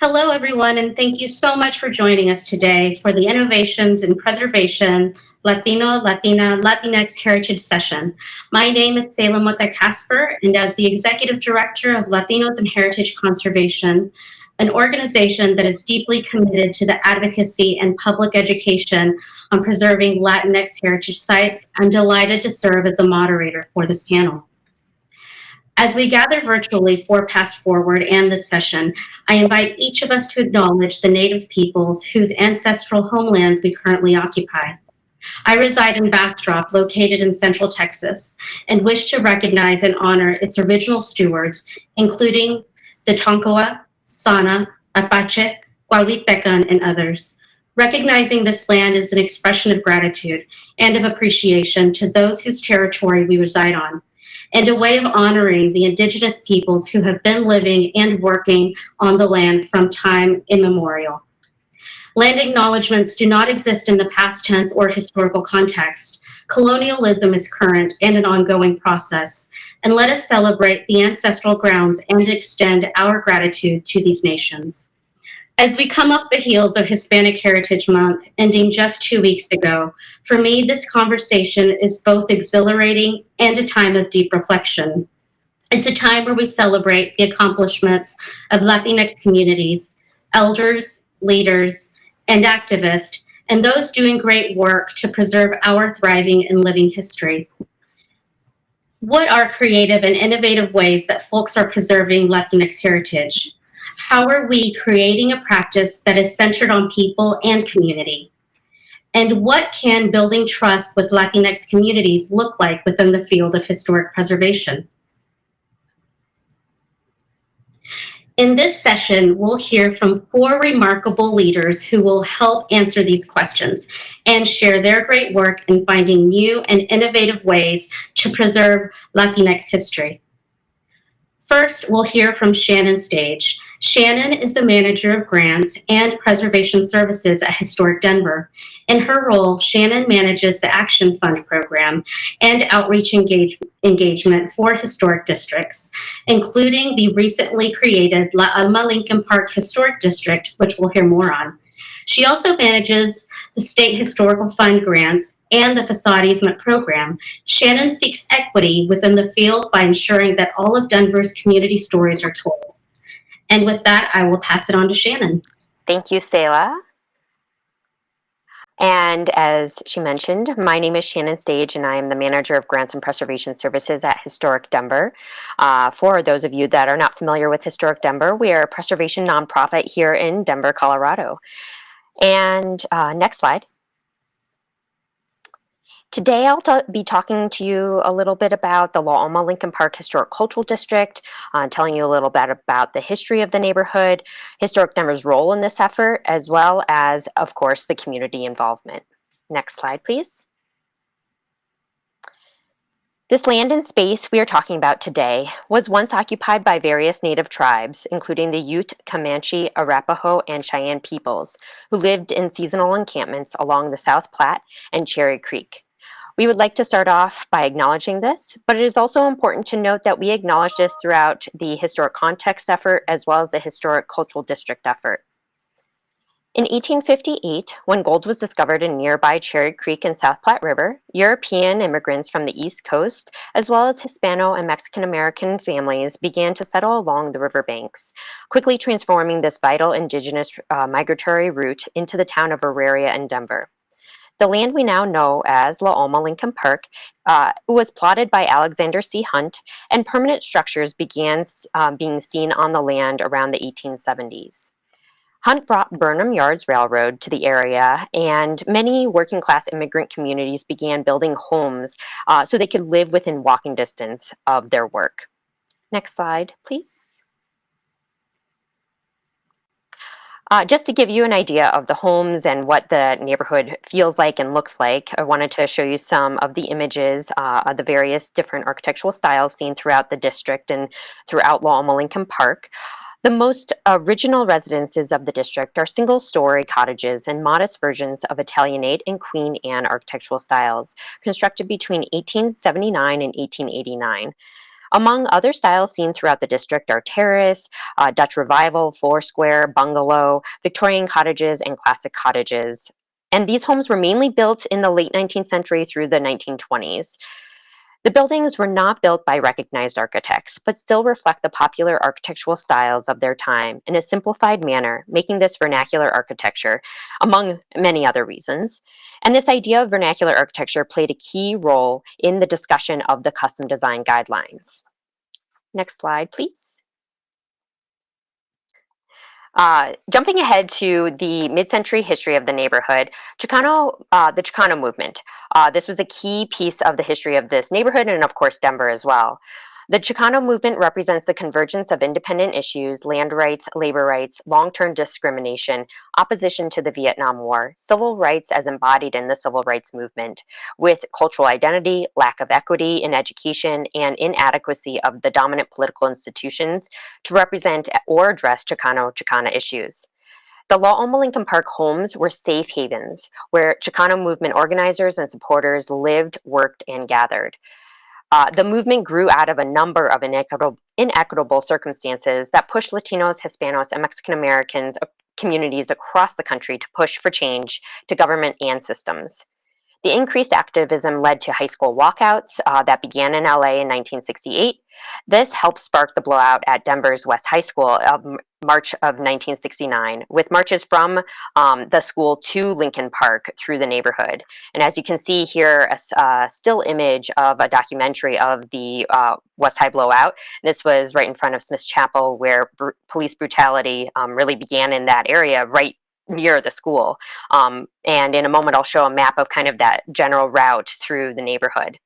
Hello, everyone, and thank you so much for joining us today for the Innovations in Preservation Latino, Latina, Latinx Heritage Session. My name is Sehila Mota Casper, and as the Executive Director of Latinos in Heritage Conservation, an organization that is deeply committed to the advocacy and public education on preserving Latinx heritage sites, I'm delighted to serve as a moderator for this panel. As we gather virtually for Past Forward and this session, I invite each of us to acknowledge the Native peoples whose ancestral homelands we currently occupy. I reside in Bastrop, located in central Texas, and wish to recognize and honor its original stewards, including the Tonkawa, Sana, Apache, Coahuiltecan, and others. Recognizing this land is an expression of gratitude and of appreciation to those whose territory we reside on, and a way of honoring the indigenous peoples who have been living and working on the land from time immemorial. Land acknowledgements do not exist in the past tense or historical context. Colonialism is current and an ongoing process, and let us celebrate the ancestral grounds and extend our gratitude to these nations. As we come up the heels of Hispanic Heritage Month, ending just two weeks ago, for me, this conversation is both exhilarating and a time of deep reflection. It's a time where we celebrate the accomplishments of Latinx communities, elders, leaders, and activists, and those doing great work to preserve our thriving and living history. What are creative and innovative ways that folks are preserving Latinx heritage? How are we creating a practice that is centered on people and community? And what can building trust with Latinx communities look like within the field of historic preservation? In this session, we'll hear from four remarkable leaders who will help answer these questions and share their great work in finding new and innovative ways to preserve Latinx history. First, we'll hear from Shannon Stage. Shannon is the manager of grants and preservation services at Historic Denver. In her role, Shannon manages the Action Fund program and outreach engage engagement for historic districts, including the recently created La Alma Lincoln Park Historic District, which we'll hear more on. She also manages the State Historical Fund grants and the Facade Easement Program. Shannon seeks equity within the field by ensuring that all of Denver's community stories are told. And with that, I will pass it on to Shannon. Thank you, Sehila. And as she mentioned, my name is Shannon Stage, and I am the manager of grants and preservation services at Historic Denver. Uh, for those of you that are not familiar with Historic Denver, we are a preservation nonprofit here in Denver, Colorado. And uh, next slide. Today I'll be talking to you a little bit about the La Alma Lincoln Park Historic Cultural District, uh, telling you a little bit about the history of the neighborhood, Historic Denver's role in this effort, as well as, of course, the community involvement. Next slide, please. This land and space we are talking about today was once occupied by various native tribes, including the Ute, Comanche, Arapaho, and Cheyenne peoples, who lived in seasonal encampments along the South Platte and Cherry Creek. We would like to start off by acknowledging this, but it is also important to note that we acknowledge this throughout the historic context effort as well as the historic cultural district effort. In 1858, when gold was discovered in nearby Cherry Creek and South Platte River, European immigrants from the East Coast, as well as Hispano and Mexican American families, began to settle along the riverbanks, quickly transforming this vital indigenous uh, migratory route into the town of Auraria and Denver. The land we now know as La Alma Lincoln Park uh, was plotted by Alexander C. Hunt, and permanent structures began uh, being seen on the land around the 1870s. Hunt brought Burnham Yards Railroad to the area, and many working class immigrant communities began building homes uh, so they could live within walking distance of their work. Next slide, please. Uh, just to give you an idea of the homes and what the neighborhood feels like and looks like, I wanted to show you some of the images uh, of the various different architectural styles seen throughout the district and throughout La Alma Lincoln Park. The most original residences of the district are single-story cottages and modest versions of Italianate and Queen Anne architectural styles, constructed between 1879 and 1889. Among other styles seen throughout the district are terrace, uh, Dutch revival, foursquare, bungalow, Victorian cottages, and classic cottages. And these homes were mainly built in the late 19th century through the 1920s. The buildings were not built by recognized architects, but still reflect the popular architectural styles of their time in a simplified manner, making this vernacular architecture, among many other reasons. And this idea of vernacular architecture played a key role in the discussion of the custom design guidelines. Next slide, please. Uh, jumping ahead to the mid-century history of the neighborhood, Chicano, uh, the Chicano movement. Uh, this was a key piece of the history of this neighborhood and of course Denver as well. The Chicano movement represents the convergence of independent issues, land rights, labor rights, long-term discrimination, opposition to the Vietnam War, civil rights as embodied in the civil rights movement, with cultural identity, lack of equity in education, and inadequacy of the dominant political institutions to represent or address Chicano-Chicana issues. The La Alma Lincoln Park homes were safe havens where Chicano movement organizers and supporters lived, worked, and gathered. Uh, the movement grew out of a number of inequitable, inequitable circumstances that pushed Latinos, Hispanos, and Mexican Americans uh, communities across the country to push for change to government and systems. The increased activism led to high school walkouts uh, that began in LA in 1968. This helped spark the blowout at Denver's West High School of March of 1969, with marches from um, the school to Lincoln Park through the neighborhood. And as you can see here, a, still image of a documentary of the uh, West High blowout. This was right in front of Smith's Chapel, where br police brutality um, really began in that area, right near the school. Um, and in a moment, I'll show a map of kind of that general route through the neighborhood.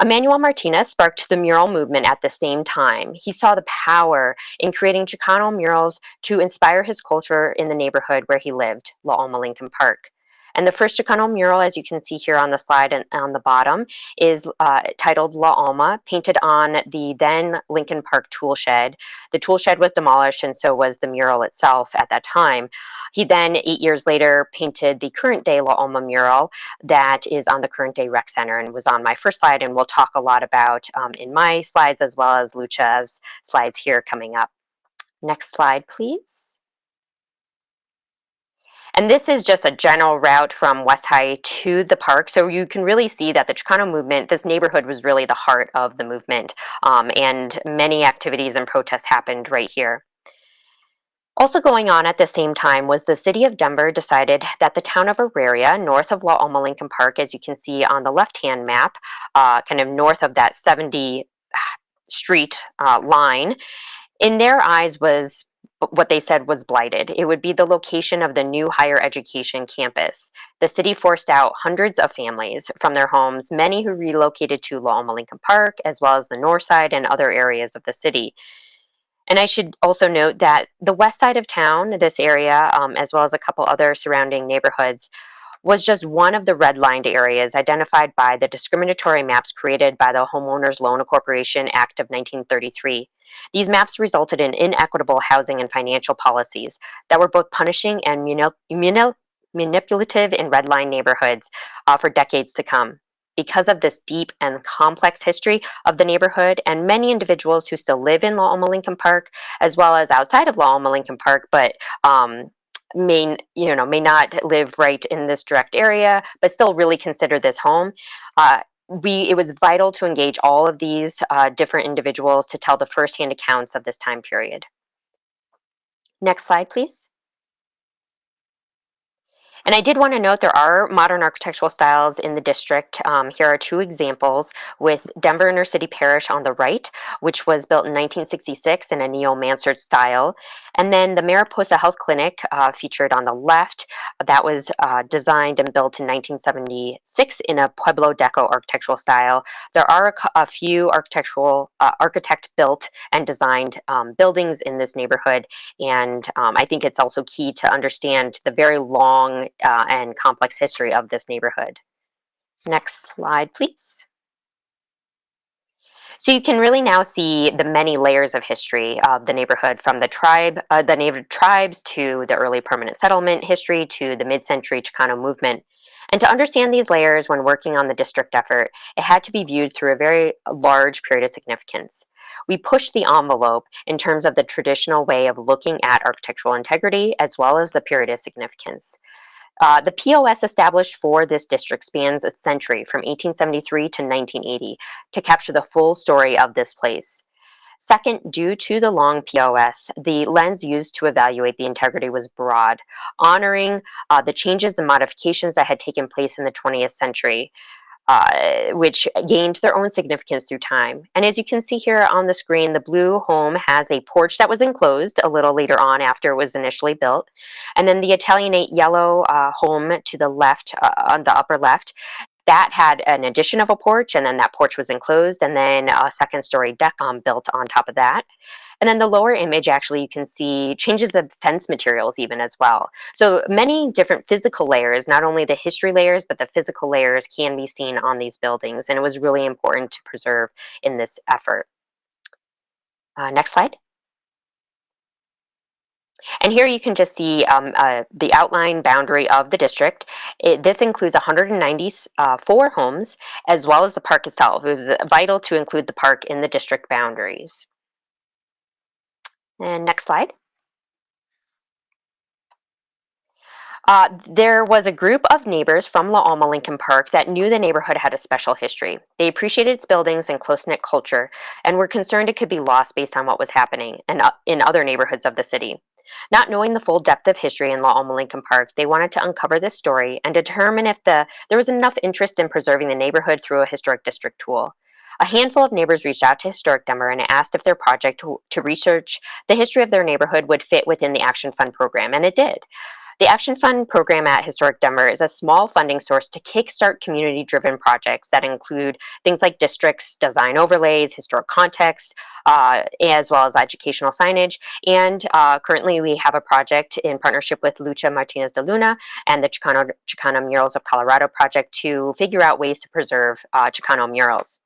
Emmanuel Martinez sparked the mural movement at the same time. He saw the power in creating Chicano murals to inspire his culture in the neighborhood where he lived, La Alma Lincoln Park. And the first Chicano mural, as you can see here on the slide and on the bottom, is uh, titled La Alma, painted on the then Lincoln Park tool shed. The tool shed was demolished and so was the mural itself at that time. He then, eight years later, painted the current day La Alma mural that is on the current day rec center and was on my first slide and we'll talk a lot about um, in my slides as well as Lucha's slides here coming up. Next slide, please. And this is just a general route from West High to the park. So you can really see that the Chicano movement, this neighborhood was really the heart of the movement. Um, and many activities and protests happened right here. Also going on at the same time was the city of Denver decided that the town of Auraria, north of La Alma Lincoln Park, as you can see on the left-hand map, uh, kind of north of that 70 street uh, line, in their eyes was what they said was blighted. It would be the location of the new higher education campus. The city forced out hundreds of families from their homes, many who relocated to La Alma Lincoln Park, as well as the north side and other areas of the city. And I should also note that the west side of town, this area, um, as well as a couple other surrounding neighborhoods, was just one of the redlined areas identified by the discriminatory maps created by the Homeowners Loan Corporation Act of 1933. These maps resulted in inequitable housing and financial policies that were both punishing and manipulative in redline neighborhoods uh, for decades to come. Because of this deep and complex history of the neighborhood and many individuals who still live in La Alma Lincoln Park, as well as outside of La Alma Lincoln Park, but um, may you know may not live right in this direct area but still really consider this home. Uh, we it was vital to engage all of these uh, different individuals to tell the firsthand accounts of this time period. Next slide please and I did want to note there are modern architectural styles in the district. Um, here are two examples with Denver Inner City Parish on the right, which was built in 1966 in a neo-Mansard style. And then the Mariposa Health Clinic uh, featured on the left, that was uh, designed and built in 1976 in a Pueblo Deco architectural style. There are a, a few architectural, uh, architect built and designed um, buildings in this neighborhood. And um, I think it's also key to understand the very long uh, and complex history of this neighborhood. Next slide, please. So you can really now see the many layers of history of the neighborhood from the tribe, uh, the native tribes to the early permanent settlement history to the mid-century Chicano movement. And to understand these layers when working on the district effort, it had to be viewed through a very large period of significance. We pushed the envelope in terms of the traditional way of looking at architectural integrity as well as the period of significance. Uh, the POS established for this district spans a century from 1873 to 1980 to capture the full story of this place. Second, due to the long POS, the lens used to evaluate the integrity was broad, honoring uh, the changes and modifications that had taken place in the 20th century. Uh, which gained their own significance through time. And as you can see here on the screen, the blue home has a porch that was enclosed a little later on after it was initially built. And then the Italianate yellow uh, home to the left, uh, on the upper left, that had an addition of a porch and then that porch was enclosed and then a second story deck um, built on top of that. And then the lower image, actually, you can see changes of fence materials even as well. So many different physical layers, not only the history layers, but the physical layers can be seen on these buildings. And it was really important to preserve in this effort. Uh, next slide. And here you can just see um, uh, the outline boundary of the district. It, this includes 194 homes as well as the park itself. It was vital to include the park in the district boundaries. And next slide. Uh, there was a group of neighbors from La Alma Lincoln Park that knew the neighborhood had a special history. They appreciated its buildings and close-knit culture and were concerned it could be lost based on what was happening in, uh, in other neighborhoods of the city. Not knowing the full depth of history in La Alma Lincoln Park, they wanted to uncover this story and determine if the, there was enough interest in preserving the neighborhood through a historic district tool. A handful of neighbors reached out to Historic Denver and asked if their project to, to research the history of their neighborhood would fit within the Action Fund program, and it did. The Action Fund program at Historic Denver is a small funding source to kickstart community-driven projects that include things like districts, design overlays, historic context, uh, as well as educational signage. And uh, currently we have a project in partnership with Lucha Martinez de Luna and the Chicano, Chicano Murals of Colorado project to figure out ways to preserve uh, Chicano murals.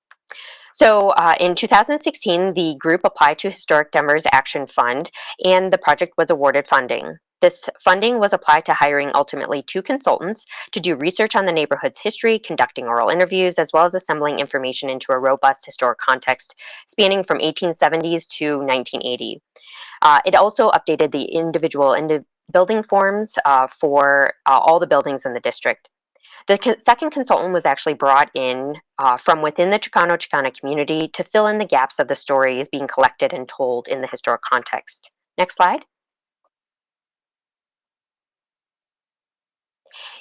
So uh, in 2016, the group applied to Historic Denver's Action Fund and the project was awarded funding. This funding was applied to hiring ultimately two consultants to do research on the neighborhood's history, conducting oral interviews, as well as assembling information into a robust historic context spanning from 1870s to 1980. Uh, it also updated the individual indi building forms uh, for uh, all the buildings in the district. The co second consultant was actually brought in uh, from within the Chicano Chicana community to fill in the gaps of the stories being collected and told in the historic context. Next slide.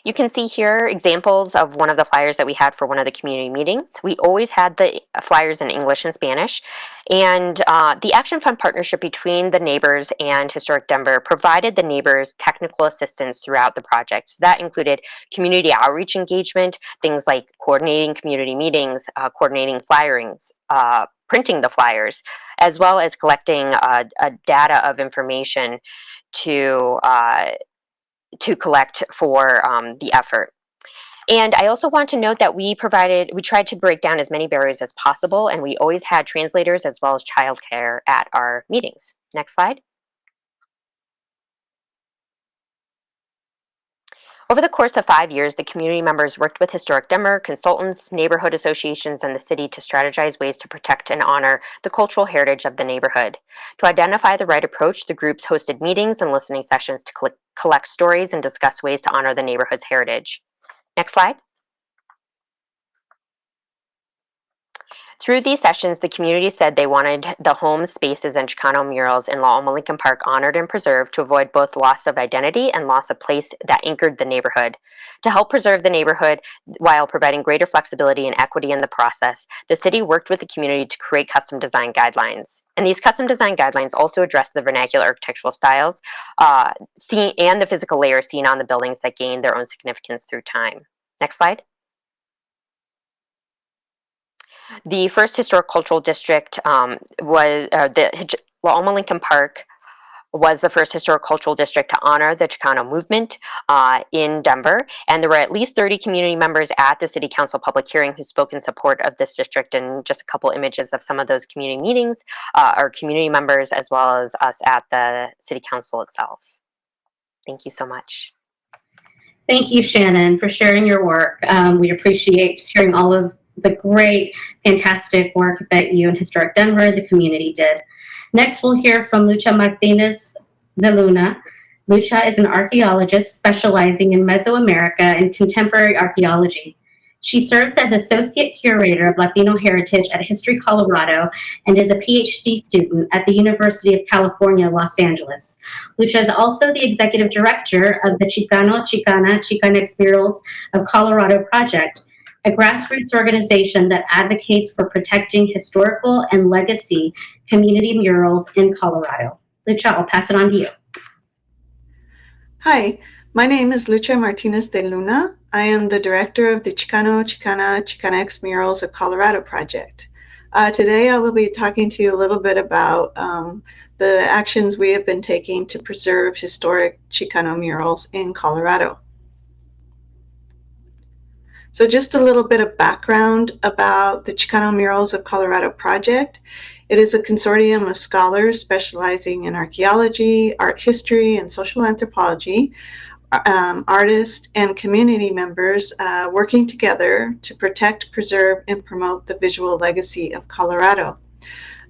You can see here examples of one of the flyers that we had for one of the community meetings. We always had the flyers in English and Spanish. And uh, the Action Fund partnership between the neighbors and Historic Denver provided the neighbors technical assistance throughout the project. So that included community outreach engagement, things like coordinating community meetings, uh, coordinating flyerings, uh, printing the flyers, as well as collecting uh, a data of information to uh, to collect for um, the effort. And I also want to note that we provided, we tried to break down as many barriers as possible, and we always had translators as well as childcare at our meetings. Next slide. Over the course of five years, the community members worked with Historic Denver, consultants, neighborhood associations, and the city to strategize ways to protect and honor the cultural heritage of the neighborhood. To identify the right approach, the groups hosted meetings and listening sessions to collect stories and discuss ways to honor the neighborhood's heritage. Next slide. Through these sessions, the community said they wanted the homes, spaces, and Chicano murals in La Lincoln Park honored and preserved to avoid both loss of identity and loss of place that anchored the neighborhood. To help preserve the neighborhood while providing greater flexibility and equity in the process, the city worked with the community to create custom design guidelines. And these custom design guidelines also address the vernacular architectural styles uh, seen, and the physical layers seen on the buildings that gained their own significance through time. Next slide. The first historic cultural district um, was uh, the La Alma Lincoln Park was the first historic cultural district to honor the Chicano movement uh, in Denver. And there were at least 30 community members at the city council public hearing who spoke in support of this district and just a couple images of some of those community meetings, uh, our community members, as well as us at the city council itself. Thank you so much. Thank you, Shannon, for sharing your work. Um, we appreciate sharing all of the great, fantastic work that you and Historic Denver, the community did. Next, we'll hear from Lucha Martinez de Luna. Lucha is an archaeologist specializing in Mesoamerica and contemporary archaeology. She serves as Associate Curator of Latino Heritage at History Colorado and is a PhD student at the University of California, Los Angeles. Lucha is also the Executive Director of the Chicano, Chicana, Chicanx Murals of Colorado Project, a grassroots organization that advocates for protecting historical and legacy community murals in Colorado. Lucha, I'll pass it on to you. Hi, my name is Lucha Martinez de Luna. I am the director of the Chicano, Chicana, Chicanx Murals of Colorado project. Uh, today I will be talking to you a little bit about um, the actions we have been taking to preserve historic Chicano murals in Colorado. So just a little bit of background about the Chicano Murals of Colorado project. It is a consortium of scholars specializing in archaeology, art history, and social anthropology, um, artists, and community members uh, working together to protect, preserve, and promote the visual legacy of Colorado.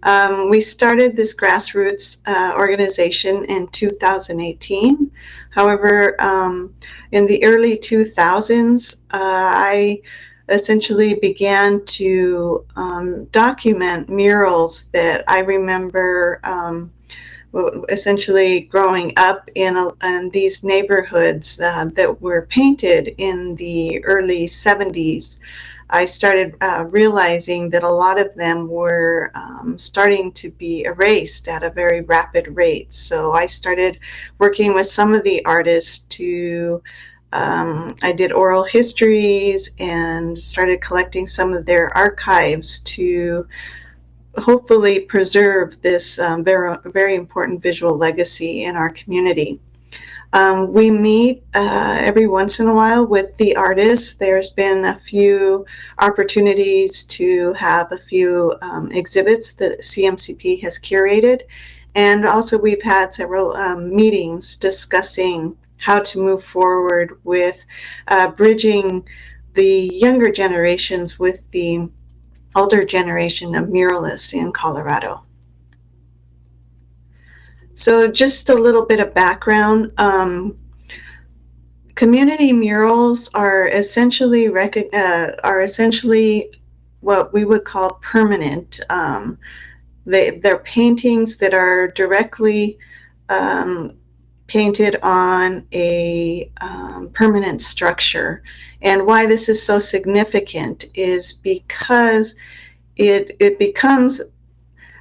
Um, we started this grassroots uh, organization in 2018. However, um, in the early 2000s, uh, I essentially began to um, document murals that I remember um, essentially growing up in, a, in these neighborhoods uh, that were painted in the early 70s. I started uh, realizing that a lot of them were um, starting to be erased at a very rapid rate. So I started working with some of the artists to, um, I did oral histories and started collecting some of their archives to hopefully preserve this um, very, very important visual legacy in our community. Um, we meet uh, every once in a while with the artists. There's been a few opportunities to have a few um, exhibits that CMCP has curated. And also we've had several um, meetings discussing how to move forward with uh, bridging the younger generations with the older generation of muralists in Colorado. So just a little bit of background. Um, community murals are essentially uh, are essentially what we would call permanent. Um, they, they're paintings that are directly um, painted on a um, permanent structure. And why this is so significant is because it, it becomes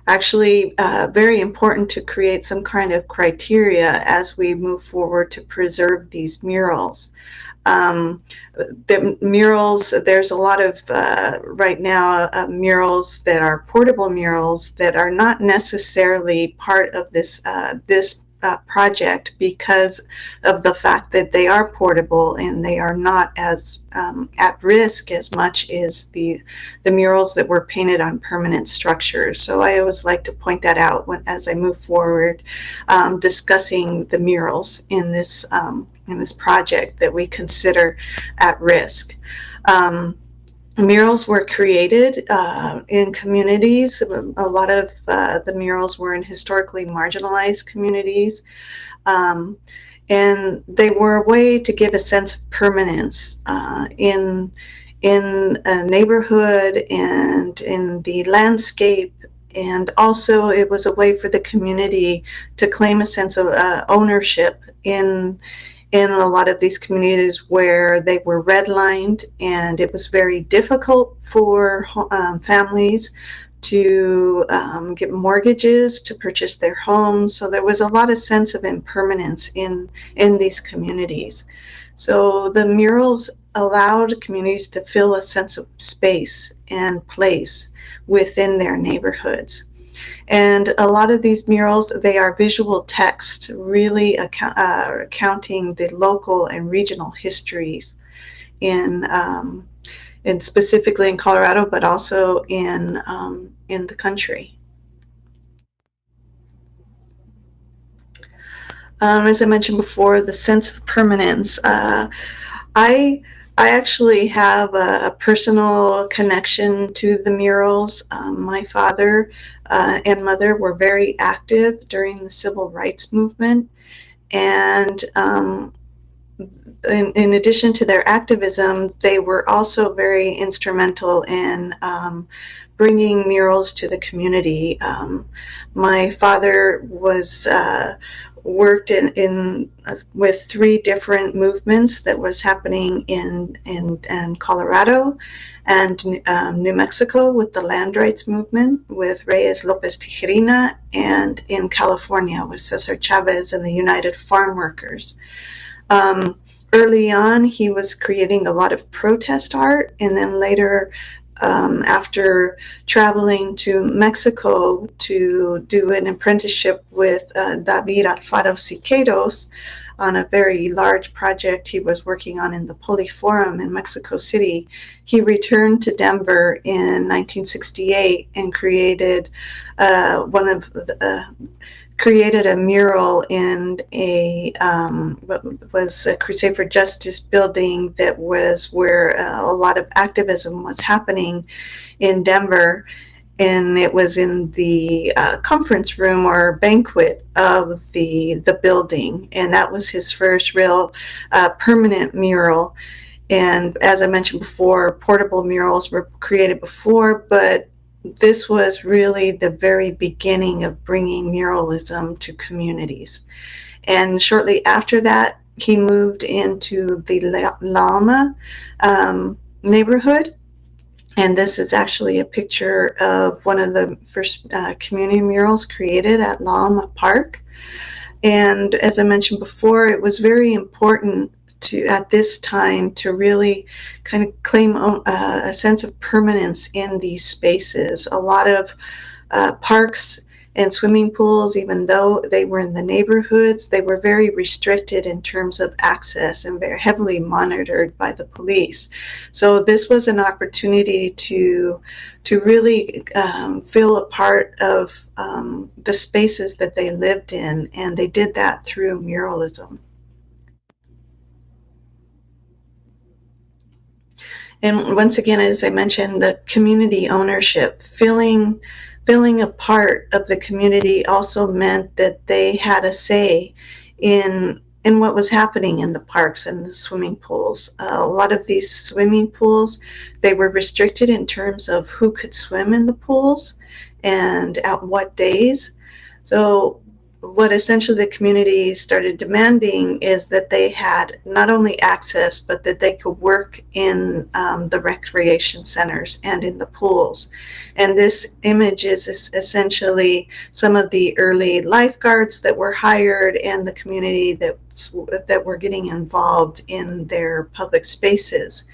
actually uh, very important to create some kind of criteria as we move forward to preserve these murals. Um, the murals, there's a lot of, uh, right now, uh, murals that are portable murals that are not necessarily part of this, uh, this uh, project because of the fact that they are portable and they are not as um, at risk as much as the the murals that were painted on permanent structures. So I always like to point that out when as I move forward um, discussing the murals in this um, in this project that we consider at risk. Um, murals were created uh, in communities. A lot of uh, the murals were in historically marginalized communities. Um, and they were a way to give a sense of permanence uh, in, in a neighborhood and in the landscape. And also it was a way for the community to claim a sense of uh, ownership in, in a lot of these communities where they were redlined and it was very difficult for um, families to um, get mortgages to purchase their homes. So there was a lot of sense of impermanence in, in these communities. So the murals allowed communities to feel a sense of space and place within their neighborhoods. And a lot of these murals, they are visual text, really account, uh, accounting the local and regional histories in, um, in specifically in Colorado, but also in, um, in the country. Um, as I mentioned before, the sense of permanence. Uh, I I actually have a, a personal connection to the murals. Um, my father uh, and mother were very active during the civil rights movement, and um, in, in, addition to their activism, they were also very instrumental in um, bringing murals to the community. Um, my father was uh, worked in, in uh, with three different movements that was happening in in, in Colorado and um, New Mexico with the land rights movement with Reyes Lopez Tijerina and in California with Cesar Chavez and the United Farm Workers. Um, early on, he was creating a lot of protest art and then later um, after traveling to Mexico to do an apprenticeship with uh, David Alfaro Siqueiros on a very large project he was working on in the Poliforum in Mexico City. He returned to Denver in 1968 and created uh, one of the, uh, created a mural in a um, what was a Crusade for Justice building that was where uh, a lot of activism was happening in Denver. And it was in the uh, conference room or banquet of the the building, and that was his first real uh, permanent mural. And as I mentioned before, portable murals were created before, but this was really the very beginning of bringing muralism to communities. And shortly after that, he moved into the La Alma um, neighborhood. And this is actually a picture of one of the first uh, community murals created at La Alma Park. And as I mentioned before, it was very important to at this time to really kind of claim uh, a sense of permanence in these spaces. A lot of uh, parks and swimming pools, even though they were in the neighborhoods, they were very restricted in terms of access and very heavily monitored by the police. So this was an opportunity to to really um, feel a part of um, the spaces that they lived in, and they did that through muralism. And once again, as I mentioned, the community ownership, feeling feeling a part of the community also meant that they had a say in in what was happening in the parks and the swimming pools. Uh, a lot of these swimming pools, they were restricted in terms of who could swim in the pools and at what days. So what essentially the community started demanding is that they had not only access, but that they could work in um, the recreation centers and in the pools. And this image is essentially some of the early lifeguards that were hired and the community that, that were getting involved in their public spaces.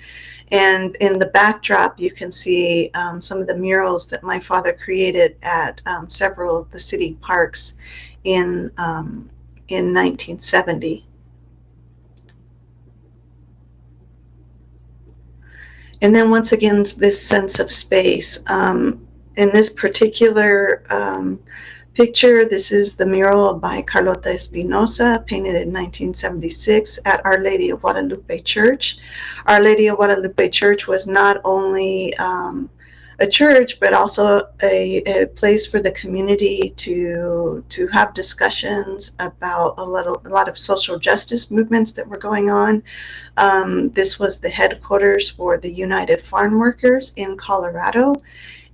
And in the backdrop, you can see um, some of the murals that my father created at um, several of the city parks in, um, in 1970. And then once again, this sense of space. Um, in this particular um, picture, this is the mural by Carlota Espinoza, painted in 1976 at Our Lady of Guadalupe Church. Our Lady of Guadalupe Church was not only um, a church, but also a, a, place for the community to to have discussions about a a lot of social justice movements that were going on. Um, this was the headquarters for the United Farm Workers in Colorado.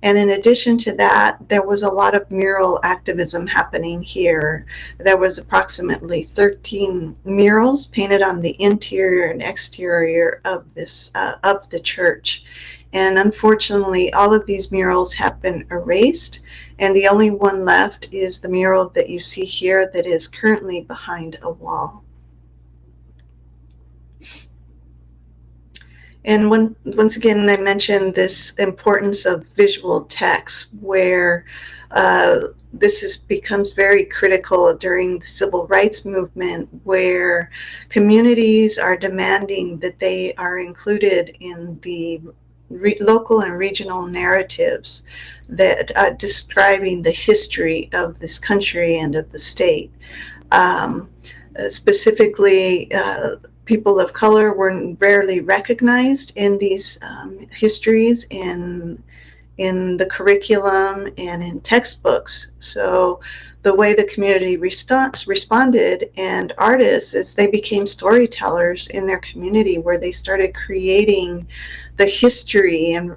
And in addition to that, there was a lot of mural activism happening here. There was approximately 13 murals painted on the interior and exterior of this uh, of the church. And unfortunately, all of these murals have been erased. And the only one left is the mural that you see here that is currently behind a wall. And when, once again, I mentioned this importance of visual text where uh, this is, becomes very critical during the civil rights movement where communities are demanding that they are included in the local and regional narratives that uh, describing the history of this country and of the state. Um, uh, specifically, uh, people of color were rarely recognized in these um, histories in in the curriculum and in textbooks. So the way the community responded and artists is they became storytellers in their community where they started creating the history and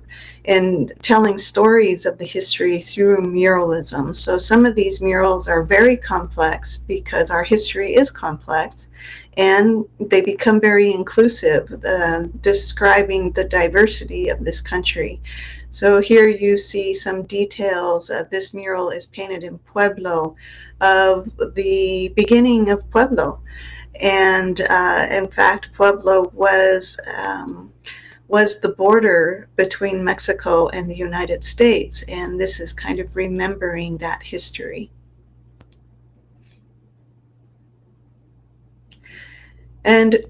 and telling stories of the history through muralism. So some of these murals are very complex because our history is complex and they become very inclusive, uh, describing the diversity of this country. So here you see some details. Uh, this mural is painted in Pueblo of the beginning of Pueblo. And uh, in fact, Pueblo was um, was the border between Mexico and the United States. And this is kind of remembering that history. And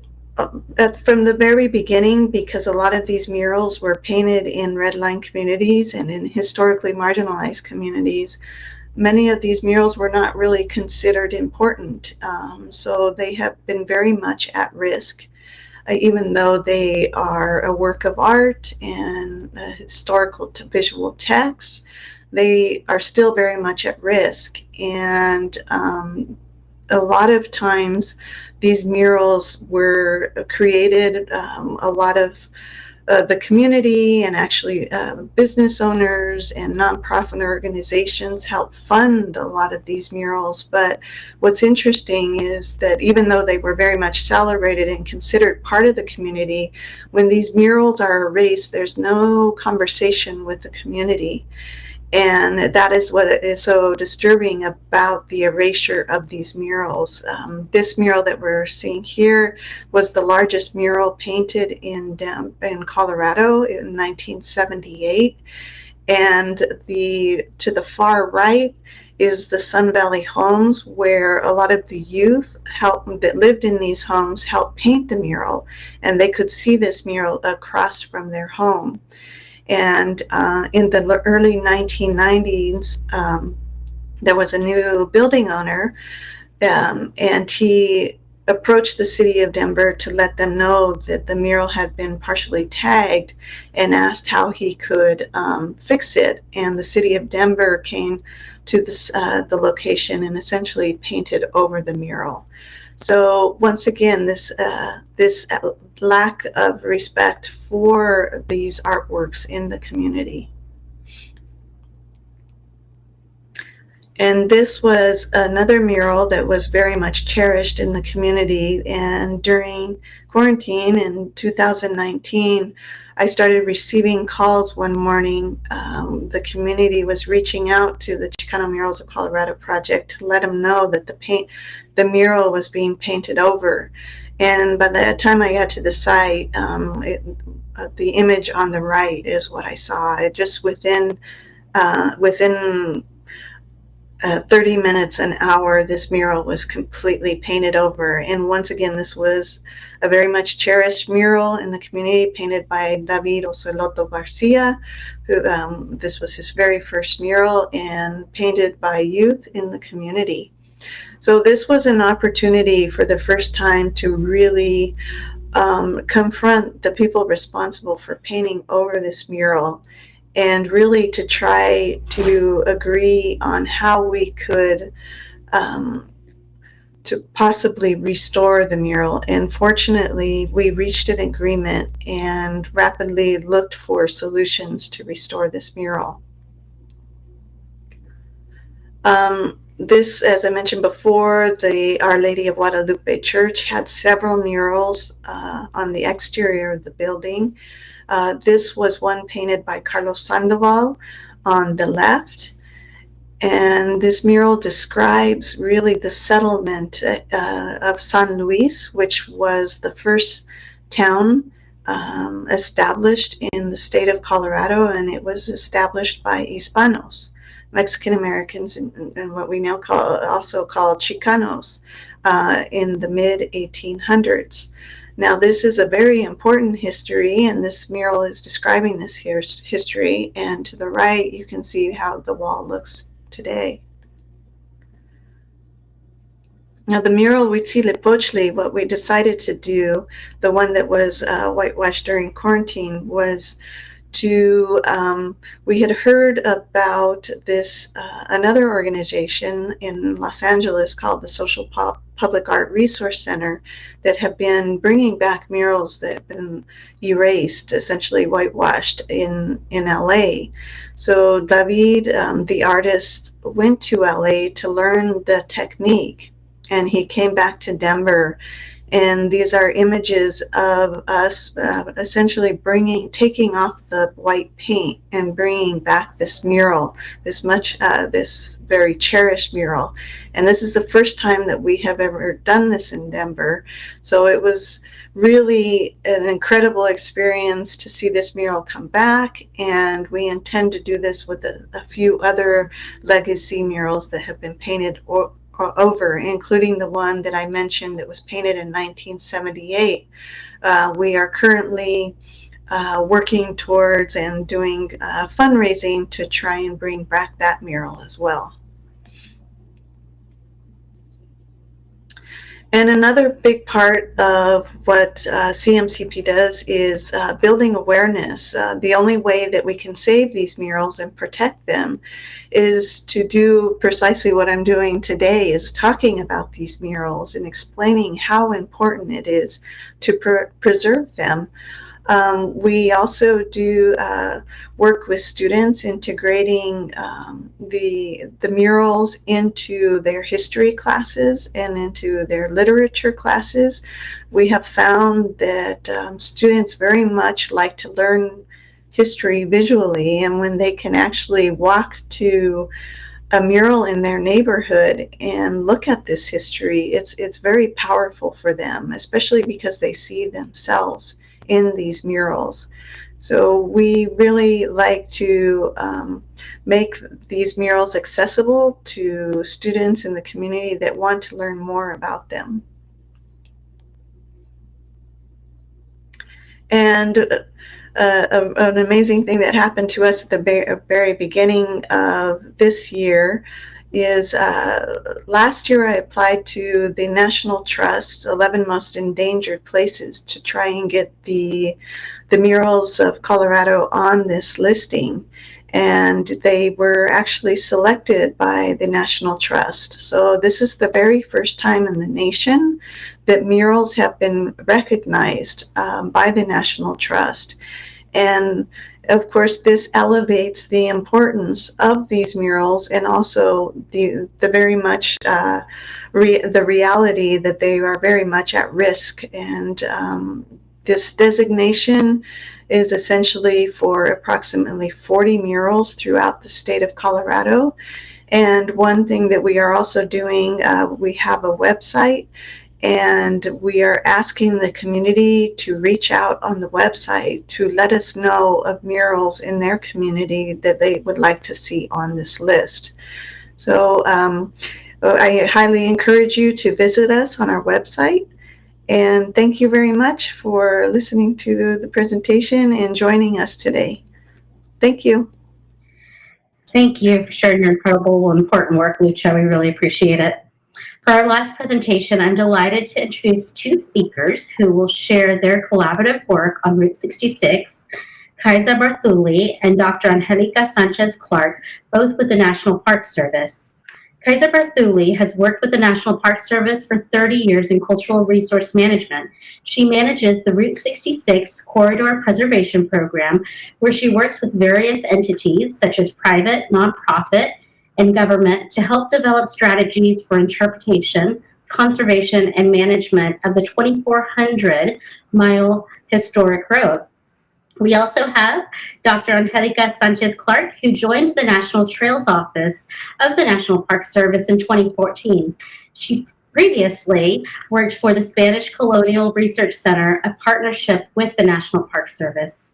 at, from the very beginning, because a lot of these murals were painted in red line communities and in historically marginalized communities, many of these murals were not really considered important. Um, so they have been very much at risk uh, even though they are a work of art and a historical visual text, they are still very much at risk. And um, a lot of times these murals were created, um, a lot of uh, the community and actually uh, business owners and nonprofit organizations help fund a lot of these murals. But what's interesting is that even though they were very much celebrated and considered part of the community, when these murals are erased, there's no conversation with the community. And that is what is so disturbing about the erasure of these murals. Um, this mural that we're seeing here was the largest mural painted in, in Colorado in 1978. And the to the far right is the Sun Valley homes where a lot of the youth help, that lived in these homes helped paint the mural and they could see this mural across from their home. And uh, in the early 1990s, um, there was a new building owner, um, and he approached the city of Denver to let them know that the mural had been partially tagged and asked how he could um, fix it. And the city of Denver came to this, uh, the location and essentially painted over the mural. So once again, this uh, this lack of respect for these artworks in the community. And this was another mural that was very much cherished in the community. And during quarantine in 2019, I started receiving calls one morning. Um, the community was reaching out to the Chicano Murals of Colorado project to let them know that the paint, the mural was being painted over. And by the time I got to the site, um, it, uh, the image on the right is what I saw. It just within uh, within uh, 30 minutes, an hour, this mural was completely painted over. And once again, this was a very much cherished mural in the community painted by David Ocelotl Garcia, who um, this was his very first mural and painted by youth in the community. So this was an opportunity for the first time to really um, confront the people responsible for painting over this mural and really to try to agree on how we could um, to possibly restore the mural. And fortunately, we reached an agreement and rapidly looked for solutions to restore this mural. Um, this, as I mentioned before, the Our Lady of Guadalupe Church had several murals uh, on the exterior of the building. Uh, this was one painted by Carlos Sandoval on the left. And this mural describes really the settlement uh, of San Luis, which was the first town um, established in the state of Colorado, and it was established by Hispanos, Mexican Americans, and, and what we now call also call Chicanos uh, in the mid 1800s. Now, this is a very important history, and this mural is describing this history. And to the right, you can see how the wall looks today. Now, the mural Huitzilopochtli, what we decided to do, the one that was uh, whitewashed during quarantine, was to, um, we had heard about this, uh, another organization in Los Angeles called the Social Pu- Public Art Resource Center that have been bringing back murals that have been erased, essentially whitewashed in, in LA. So David, um, the artist, went to LA to learn the technique and he came back to Denver. And these are images of us uh, essentially bringing, taking off the white paint and bringing back this mural, this much, uh, this very cherished mural. And this is the first time that we have ever done this in Denver. So it was really an incredible experience to see this mural come back. And we intend to do this with a, a few other legacy murals that have been painted or, over, including the one that I mentioned that was painted in 1978. Uh, we are currently uh, working towards and doing uh, fundraising to try and bring back that mural as well. And another big part of what uh, CMCP does is uh, building awareness. Uh, the only way that we can save these murals and protect them is to do precisely what I'm doing today is talking about these murals and explaining how important it is to pre preserve them. Um, we also do uh, work with students integrating um, the, the murals into their history classes and into their literature classes. We have found that um, students very much like to learn history visually and when they can actually walk to a mural in their neighborhood and look at this history, it's, it's very powerful for them, especially because they see themselves in these murals. So we really like to um, make these murals accessible to students in the community that want to learn more about them. And uh, an amazing thing that happened to us at the very beginning of this year is uh, last year I applied to the National Trust's 11 most endangered places to try and get the, the murals of Colorado on this listing. And they were actually selected by the National Trust. So this is the very first time in the nation that murals have been recognized um, by the National Trust. And of course, this elevates the importance of these murals and also the, the very much uh, re the reality that they are very much at risk. And um, this designation is essentially for approximately 40 murals throughout the state of Colorado. And one thing that we are also doing, uh, we have a website and we are asking the community to reach out on the website to let us know of murals in their community that they would like to see on this list. So um, I highly encourage you to visit us on our website. And thank you very much for listening to the presentation and joining us today. Thank you. Thank you for sharing your incredible important work, Lucha. We really appreciate it. For our last presentation, I'm delighted to introduce two speakers who will share their collaborative work on Route 66, Kaisa Barthuli and Dr. Angelica Sanchez-Clark, both with the National Park Service. Kaisa Barthuli has worked with the National Park Service for 30 years in cultural resource management. She manages the Route 66 Corridor Preservation Program, where she works with various entities such as private, nonprofit, and government to help develop strategies for interpretation, conservation, and management of the 2,400 mile historic road. We also have Dr. Angelica Sanchez-Clark, who joined the National Trails Office of the National Park Service in 2014. She previously worked for the Spanish Colonial Research Center, a partnership with the National Park Service.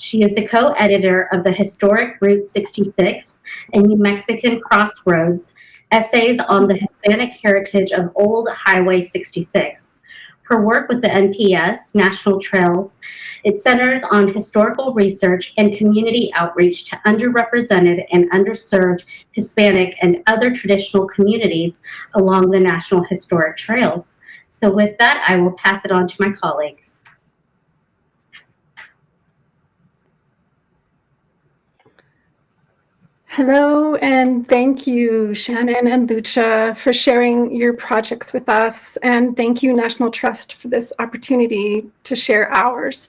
She is the co-editor of the historic Route 66 and New Mexican Crossroads, essays on the Hispanic heritage of Old Highway 66. Her work with the NPS, National Trails, it centers on historical research and community outreach to underrepresented and underserved Hispanic and other traditional communities along the National Historic Trails. So with that, I will pass it on to my colleagues. Hello, and thank you, Shannon and Lucha, for sharing your projects with us. And thank you, National Trust, for this opportunity to share ours.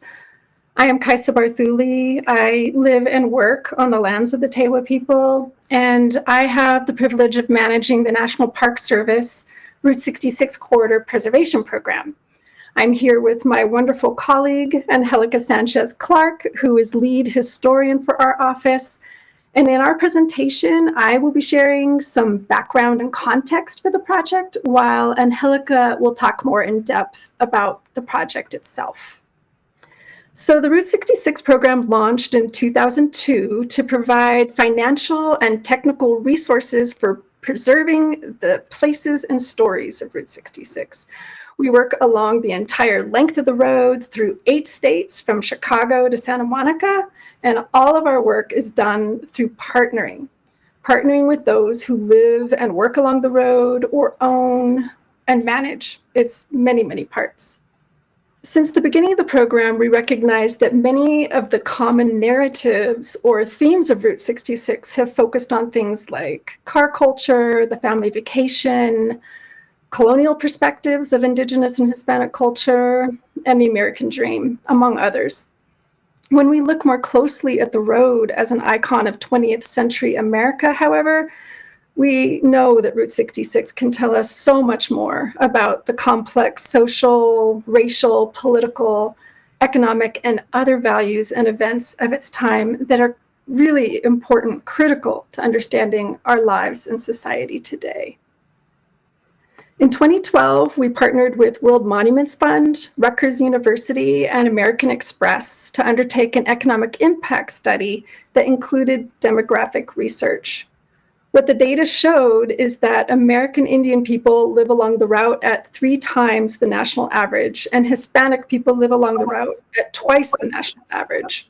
I am Kaisa Barthuli. I live and work on the lands of the Tewa people, and I have the privilege of managing the National Park Service Route 66 Corridor Preservation Program. I'm here with my wonderful colleague, Angelica Sanchez Clark, who is lead historian for our office, and in our presentation, I will be sharing some background and context for the project, while Angelica will talk more in depth about the project itself. So the Route 66 program launched in 2002 to provide financial and technical resources for preserving the places and stories of Route 66. We work along the entire length of the road through eight states from Chicago to Santa Monica, and all of our work is done through partnering, partnering with those who live and work along the road or own and manage its many, many parts. Since the beginning of the program, we recognize that many of the common narratives or themes of Route 66 have focused on things like car culture, the family vacation, colonial perspectives of Indigenous and Hispanic culture, and the American dream, among others. When we look more closely at the road as an icon of 20th century America, however, we know that Route 66 can tell us so much more about the complex social, racial, political, economic, and other values and events of its time that are really important, critical to understanding our lives and society today. In 2012, we partnered with World Monuments Fund, Rutgers University, and American Express to undertake an economic impact study that included demographic research. What the data showed is that American Indian people live along the route at three times the national average, and Hispanic people live along the route at twice the national average.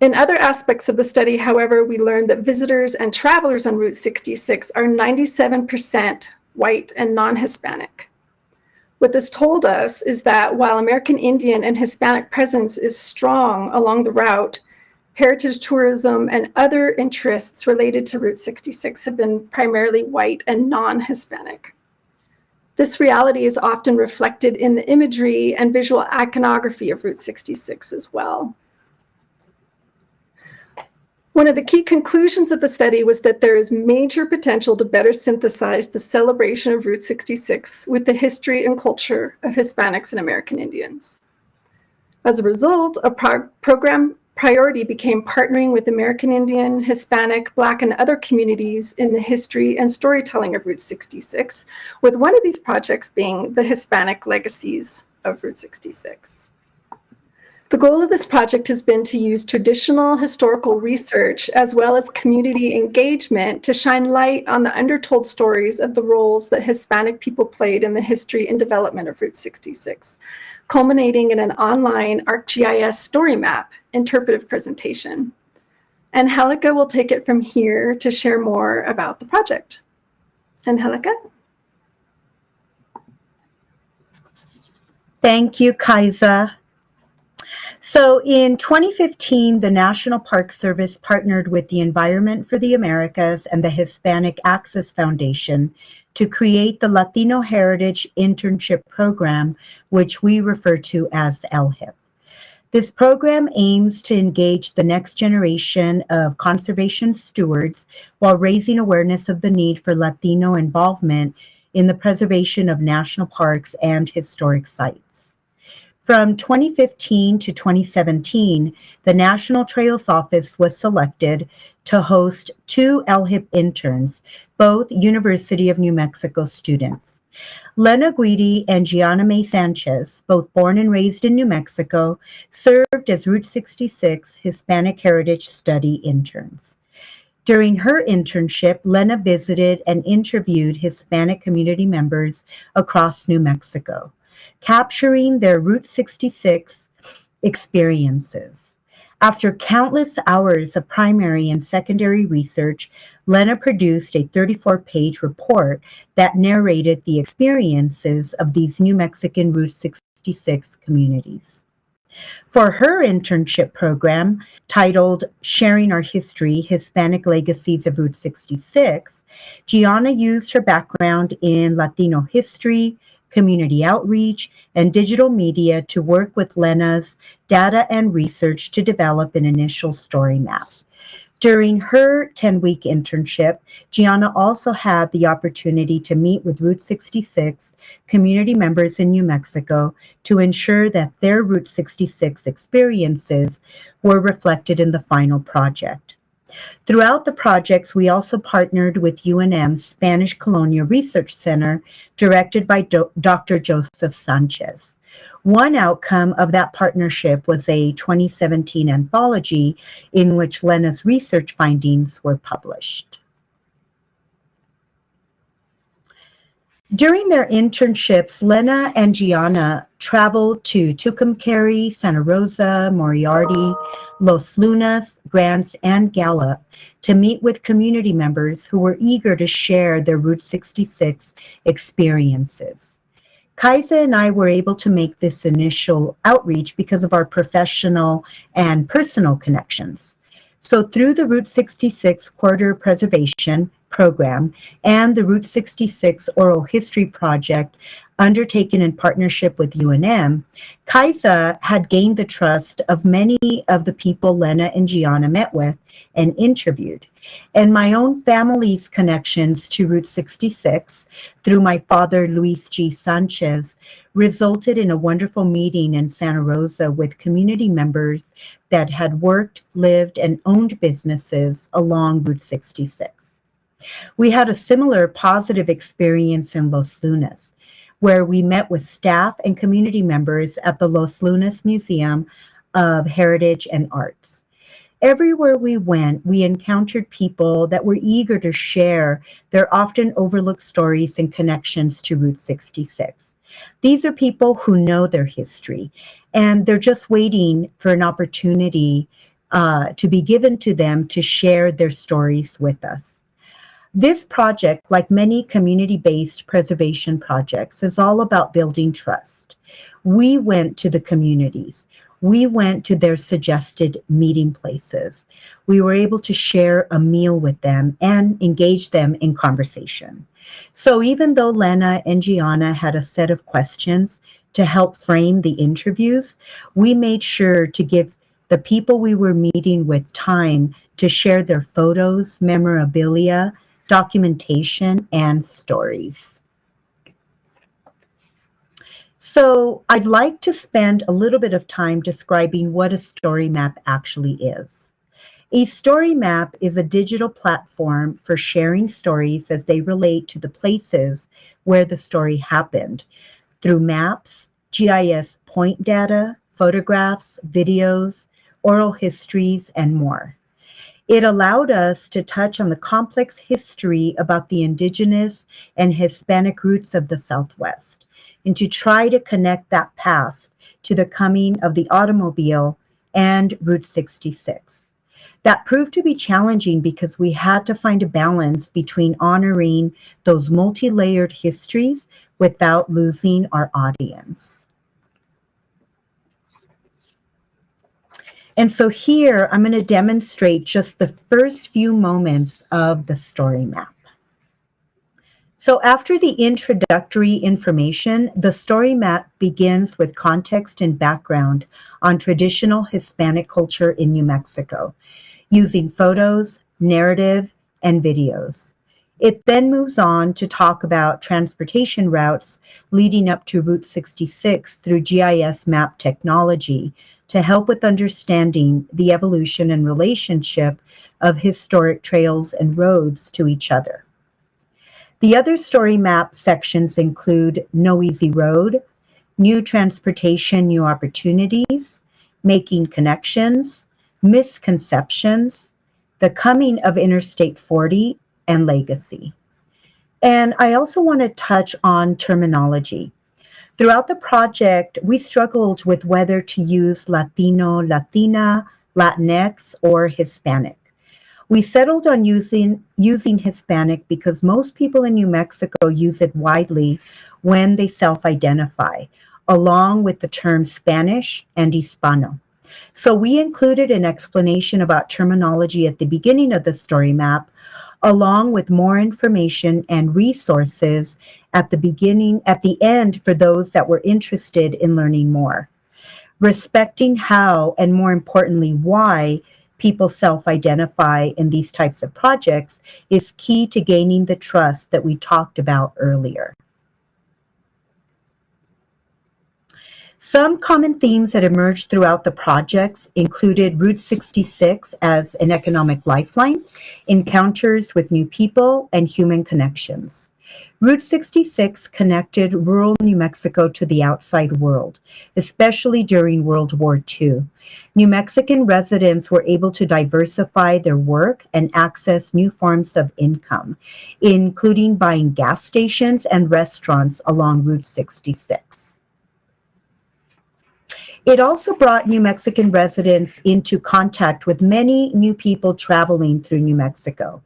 In other aspects of the study, however, we learned that visitors and travelers on Route 66 are 97% white, and non-Hispanic. What this told us is that while American Indian and Hispanic presence is strong along the route, heritage tourism and other interests related to Route 66 have been primarily white and non-Hispanic. This reality is often reflected in the imagery and visual iconography of Route 66 as well. One of the key conclusions of the study was that there is major potential to better synthesize the celebration of Route 66 with the history and culture of Hispanics and American Indians. As a result, a pro program priority became partnering with American Indian, Hispanic, Black, and other communities in the history and storytelling of Route 66, with one of these projects being the Hispanic Legacies of Route 66. The goal of this project has been to use traditional historical research as well as community engagement to shine light on the undertold stories of the roles that Hispanic people played in the history and development of Route 66, culminating in an online ArcGIS story map interpretive presentation. Angelica will take it from here to share more about the project. Angelica? Thank you, Kaisa. So in 2015, the National Park Service partnered with the Environment for the Americas and the Hispanic Access Foundation to create the Latino Heritage Internship Program, which we refer to as LHIP. This program aims to engage the next generation of conservation stewards while raising awareness of the need for Latino involvement in the preservation of national parks and historic sites. From 2015 to 2017, the National Trails Office was selected to host two LHIP interns, both University of New Mexico students. Lena Guidi and Gianna May Sanchez, both born and raised in New Mexico, served as Route 66 Hispanic Heritage Study interns. During her internship, Lena visited and interviewed Hispanic community members across New Mexico. Capturing their Route 66 experiences. After countless hours of primary and secondary research, Lena produced a 34 page report that narrated the experiences of these New Mexican Route 66 communities. For her internship program, titled Sharing Our History Hispanic Legacies of Route 66, Gianna used her background in Latino history, community outreach, and digital media to work with Lena's data and research to develop an initial story map. During her 10 week internship, Gianna also had the opportunity to meet with Route 66 community members in New Mexico to ensure that their Route 66 experiences were reflected in the final project. Throughout the projects, we also partnered with UNM's Spanish Colonial Research Center, directed by Do Dr. Joseph Sanchez. One outcome of that partnership was a 2017 anthology in which Lena's research findings were published. During their internships, Lena and Gianna traveled to Tucumcari, Santa Rosa, Moriarty, Los Lunas, Grants, and Gallup to meet with community members who were eager to share their Route 66 experiences. Kaisa and I were able to make this initial outreach because of our professional and personal connections. So through the Route 66 Corridor Preservation Program and the Route 66 Oral History Project undertaken in partnership with UNM, Kaisa had gained the trust of many of the people Lena and Gianna met with and interviewed. And my own family's connections to Route 66 through my father, Luis G. Sanchez, resulted in a wonderful meeting in Santa Rosa with community members that had worked, lived, and owned businesses along Route 66. We had a similar positive experience in Los Lunas, where we met with staff and community members at the Los Lunas Museum of Heritage and Arts. Everywhere we went, we encountered people that were eager to share their often overlooked stories and connections to Route 66. These are people who know their history, and they're just waiting for an opportunity uh, to be given to them to share their stories with us. This project, like many community-based preservation projects, is all about building trust. We went to the communities. We went to their suggested meeting places. We were able to share a meal with them and engage them in conversation. So even though Lena and Gianna had a set of questions to help frame the interviews, we made sure to give the people we were meeting with time to share their photos, memorabilia, documentation, and stories. So I'd like to spend a little bit of time describing what a story map actually is. A story map is a digital platform for sharing stories as they relate to the places where the story happened through maps, GIS point data, photographs, videos, oral histories, and more. It allowed us to touch on the complex history about the indigenous and Hispanic roots of the Southwest and to try to connect that past to the coming of the automobile and Route 66. That proved to be challenging because we had to find a balance between honoring those multi-layered histories without losing our audience. And so here I'm going to demonstrate just the first few moments of the story map. So after the introductory information, the story map begins with context and background on traditional Hispanic culture in New Mexico, using photos, narrative, and videos. It then moves on to talk about transportation routes leading up to Route 66 through GIS map technology to help with understanding the evolution and relationship of historic trails and roads to each other. The other story map sections include No Easy Road, New Transportation, New Opportunities, Making Connections, Misconceptions, The Coming of Interstate 40, and legacy. And I also want to touch on terminology. Throughout the project, we struggled with whether to use Latino, Latina, Latinx, or Hispanic. We settled on using, using Hispanic because most people in New Mexico use it widely when they self-identify, along with the terms Spanish and Hispano. So we included an explanation about terminology at the beginning of the story map, along with more information and resources at the beginning, at the end for those that were interested in learning more. Respecting how, and more importantly, why people self-identify in these types of projects is key to gaining the trust that we talked about earlier. Some common themes that emerged throughout the projects included Route 66 as an economic lifeline, encounters with new people, and human connections. Route 66 connected rural New Mexico to the outside world, especially during World War II. New Mexican residents were able to diversify their work and access new forms of income, including buying gas stations and restaurants along Route 66. It also brought New Mexican residents into contact with many new people traveling through New Mexico.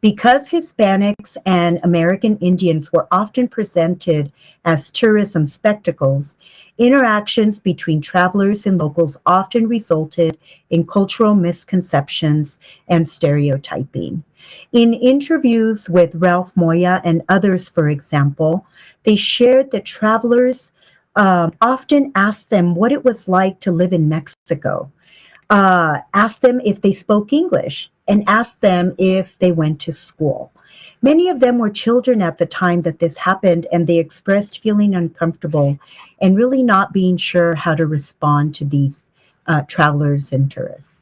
Because Hispanics and American Indians were often presented as tourism spectacles, interactions between travelers and locals often resulted in cultural misconceptions and stereotyping. In interviews with Ralph Moya and others, for example, they shared that travelers um, often asked them what it was like to live in Mexico, uh, asked them if they spoke English, and asked them if they went to school. Many of them were children at the time that this happened, and they expressed feeling uncomfortable and really not being sure how to respond to these uh, travelers and tourists.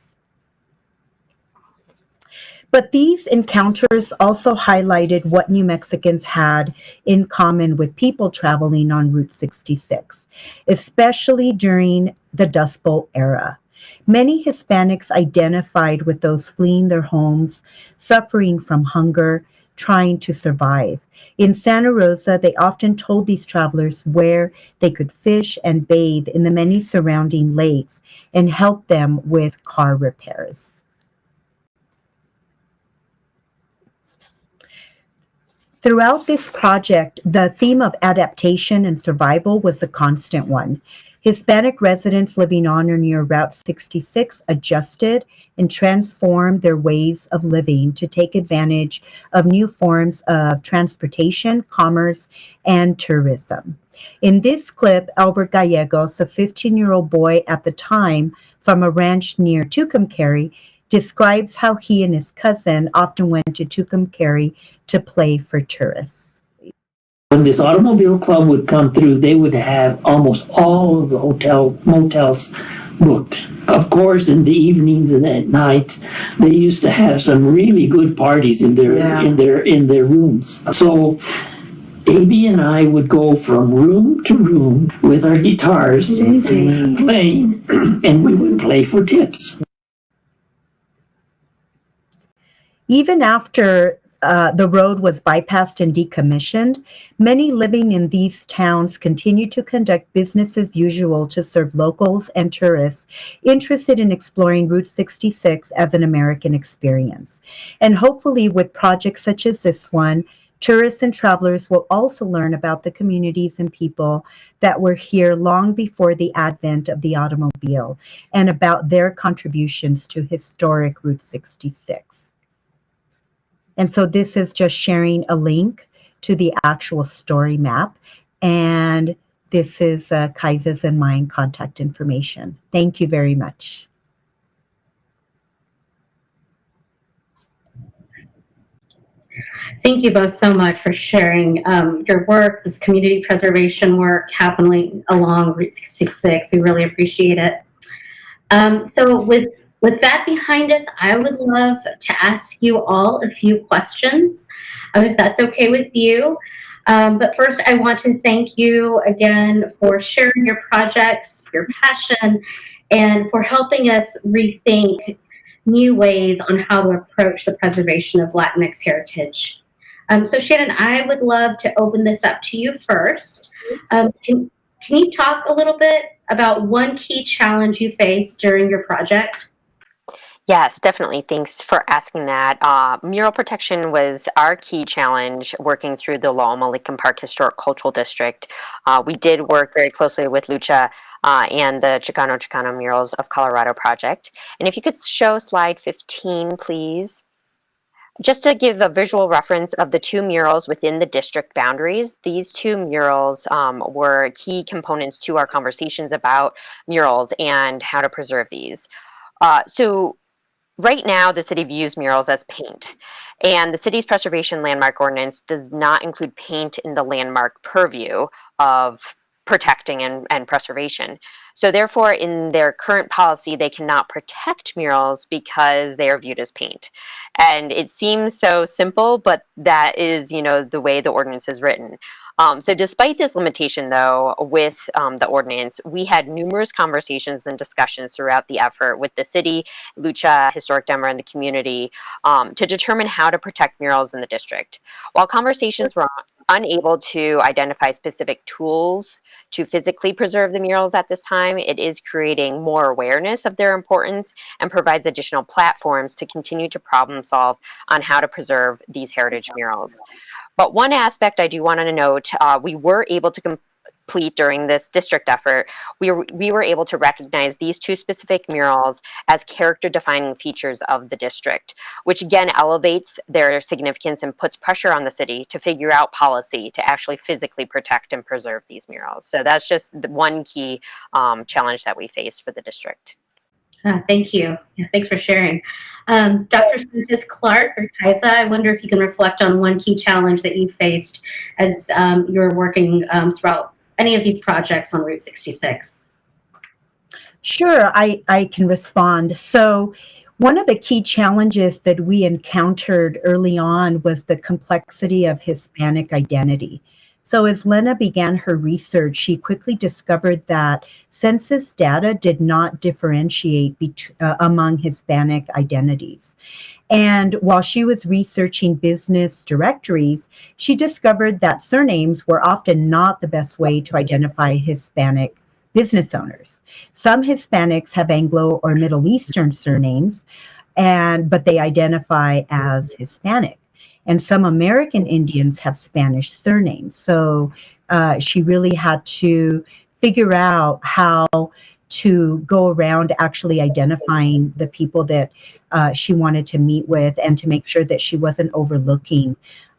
But these encounters also highlighted what New Mexicans had in common with people traveling on Route 66, especially during the Dust Bowl era. Many Hispanics identified with those fleeing their homes, suffering from hunger, trying to survive. In Santa Rosa, they often told these travelers where they could fish and bathe in the many surrounding lakes and help them with car repairs. Throughout this project, the theme of adaptation and survival was a constant one. Hispanic residents living on or near Route 66 adjusted and transformed their ways of living to take advantage of new forms of transportation, commerce, and tourism. In this clip, Albert Gallegos, a 15-year-old boy at the time from a ranch near Tucumcari, describes how he and his cousin often went to Tucumcari to play for tourists. When this automobile club would come through, they would have almost all of the hotel motels booked. Of course, in the evenings and at night, they used to have some really good parties in their Yeah. in their in their rooms. So AB and I would go from room to room with our guitars and playing, and we would play for tips. Even after uh, the road was bypassed and decommissioned, many living in these towns continued to conduct business as usual to serve locals and tourists interested in exploring Route 66 as an American experience. And hopefully with projects such as this one, tourists and travelers will also learn about the communities and people that were here long before the advent of the automobile and about their contributions to historic Route 66. And so this is just sharing a link to the actual story map. And this is uh, Kaisa's and mine contact information. Thank you very much. Thank you both so much for sharing um, your work, this community preservation work happening along Route 66. We really appreciate it. Um, so with with that behind us, I would love to ask you all a few questions, um, if that's okay with you. Um, but first, I want to thank you again for sharing your projects, your passion, and for helping us rethink new ways on how to approach the preservation of Latinx heritage. Um, so Shannon, I would love to open this up to you first. Um, can, can you talk a little bit about one key challenge you faced during your project? Yes, definitely. Thanks for asking that. Uh, mural protection was our key challenge working through the La Alma Lincoln Park Historic Cultural District. Uh, we did work very closely with Lucha uh, and the Chicano Chicano Murals of Colorado project. And if you could show slide 15, please. Just to give a visual reference of the two murals within the district boundaries, these two murals um, were key components to our conversations about murals and how to preserve these. Uh, so right now, the city views murals as paint, and the city's preservation landmark ordinance does not include paint in the landmark purview of protecting and, and preservation. So therefore, in their current policy, they cannot protect murals because they are viewed as paint. And it seems so simple, but that is, you know, the way the ordinance is written. Um, so despite this limitation, though, with um, the ordinance, we had numerous conversations and discussions throughout the effort with the city, Lucha, Historic Denver, and the community um, to determine how to protect murals in the district. While conversations were unable to identify specific tools to physically preserve the murals at this time, it is creating more awareness of their importance and provides additional platforms to continue to problem solve on how to preserve these heritage murals. But one aspect I do want to note, uh, we were able to complete during this district effort, we were, we were able to recognize these two specific murals as character defining features of the district, which again elevates their significance and puts pressure on the city to figure out policy to actually physically protect and preserve these murals. So that's just the one key um, challenge that we face for the district. Uh, thank you. Yeah, thanks for sharing. Um, Dr. Sanchez Clark or Kaisa, I wonder if you can reflect on one key challenge that you faced as um, you were working um, throughout any of these projects on Route 66. Sure, I, I can respond. So one of the key challenges that we encountered early on was the complexity of Hispanic identity. So as Lena began her research, she quickly discovered that census data did not differentiate uh, among Hispanic identities. And while she was researching business directories, she discovered that surnames were often not the best way to identify Hispanic business owners. Some Hispanics have Anglo or Middle Eastern surnames, and but they identify as Hispanic and some American Indians have Spanish surnames. So uh, she really had to figure out how to go around actually identifying the people that uh, she wanted to meet with and to make sure that she wasn't overlooking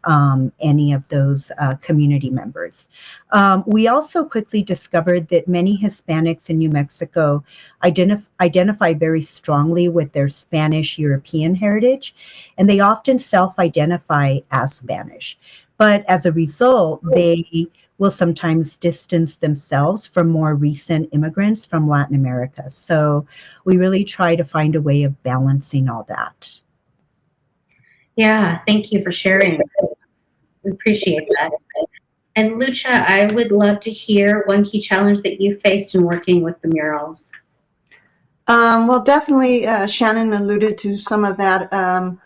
um, any of those uh, community members. Um, we also quickly discovered that many Hispanics in New Mexico identif identify very strongly with their Spanish European heritage, and they often self identify as Spanish. But as a result, they will sometimes distance themselves from more recent immigrants from Latin America. So we really try to find a way of balancing all that. Yeah, thank you for sharing. Appreciate that. And Lucha, I would love to hear one key challenge that you faced in working with the murals. Um, well, definitely, uh, Shannon alluded to some of that. Um,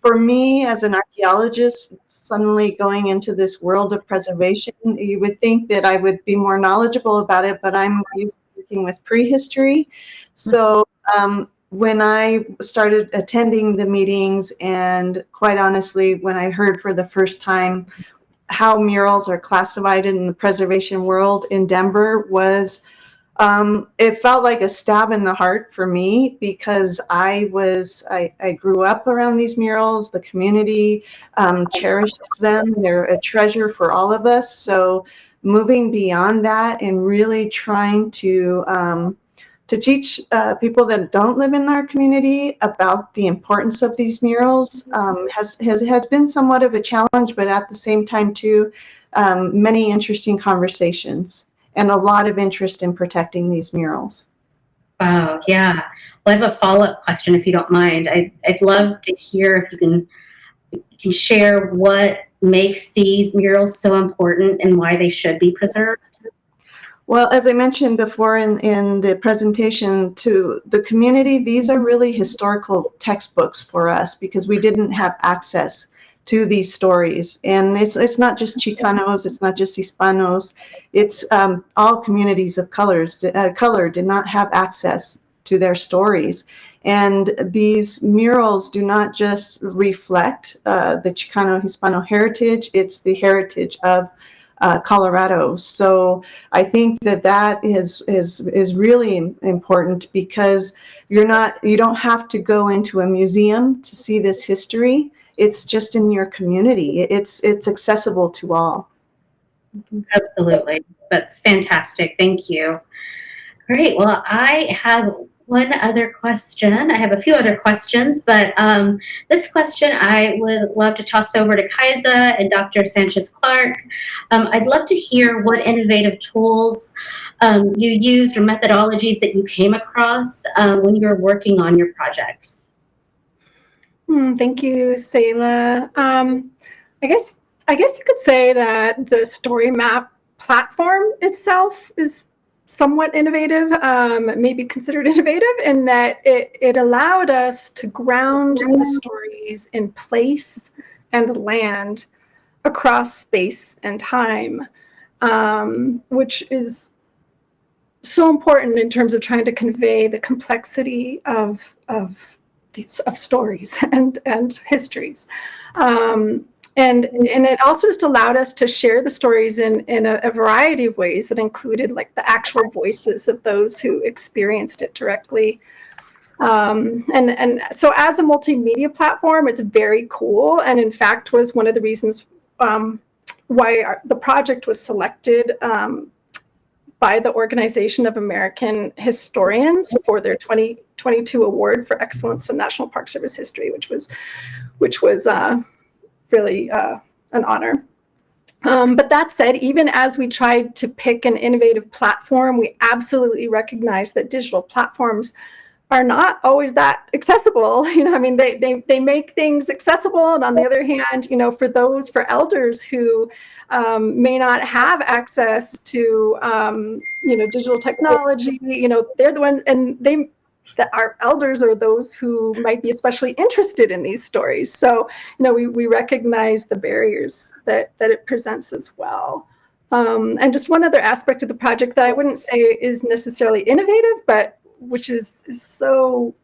for me, as an archaeologist, suddenly going into this world of preservation, you would think that I would be more knowledgeable about it, but I'm working with prehistory. So um, when I started attending the meetings and quite honestly, when I heard for the first time how murals are classified in the preservation world in Denver was, um, it felt like a stab in the heart for me because I was, I, I grew up around these murals. The community um, cherishes them. They're a treasure for all of us. So moving beyond that and really trying to um, to teach uh, people that don't live in our community about the importance of these murals um, has, has, has been somewhat of a challenge, but at the same time too, um, many interesting conversations and a lot of interest in protecting these murals. Wow, yeah. Well, I have a follow-up question if you don't mind. I, I'd love to hear if you can, can share what makes these murals so important and why they should be preserved. Well, as I mentioned before in, in the presentation to the community, these are really historical textbooks for us because we didn't have access to these stories. And it's, it's not just Chicanos, it's not just Hispanos, it's um, all communities of colors, uh, color did not have access to their stories. And these murals do not just reflect uh, the Chicano Hispano heritage, it's the heritage of uh, Colorado. So I think that that is, is, is really important because you're not, you don't have to go into a museum to see this history. It's just in your community. It's, it's accessible to all. Absolutely. That's fantastic. Thank you. Great. Well, I have one other question. I have a few other questions, but um, this question I would love to toss over to Kaisa and Dr. Sanchez-Clark. Um, I'd love to hear what innovative tools um, you used or methodologies that you came across um, when you were working on your projects. Hmm, thank you, Sehila. Um, I guess I guess you could say that the story map platform itself is somewhat innovative, um, maybe considered innovative in that it, it allowed us to ground the stories in place and land across space and time, um, which is so important in terms of trying to convey the complexity of, of these of stories and, and histories. Um, and and it also just allowed us to share the stories in in a, a, variety of ways that included like the actual voices of those who experienced it directly. Um, and and so as a multimedia platform it's very cool. And in fact was one of the reasons um, why our, the project was selected um, by the Organization of American Historians for their 2022 award for excellence in National Park Service history, which was, which was uh, really uh, an honor. Um, but that said, even as we tried to pick an innovative platform, we absolutely recognize that digital platforms are not always that accessible. You know, I mean, they, they, they make things accessible. And on the other hand, you know, for those, for elders who um, may not have access to, um, you know, digital technology, you know, they're the ones, and they, that our elders are those who might be especially interested in these stories. So, you know, we, we recognize the barriers that, that it presents as well. Um, and just one other aspect of the project that I wouldn't say is necessarily innovative, but which is, is so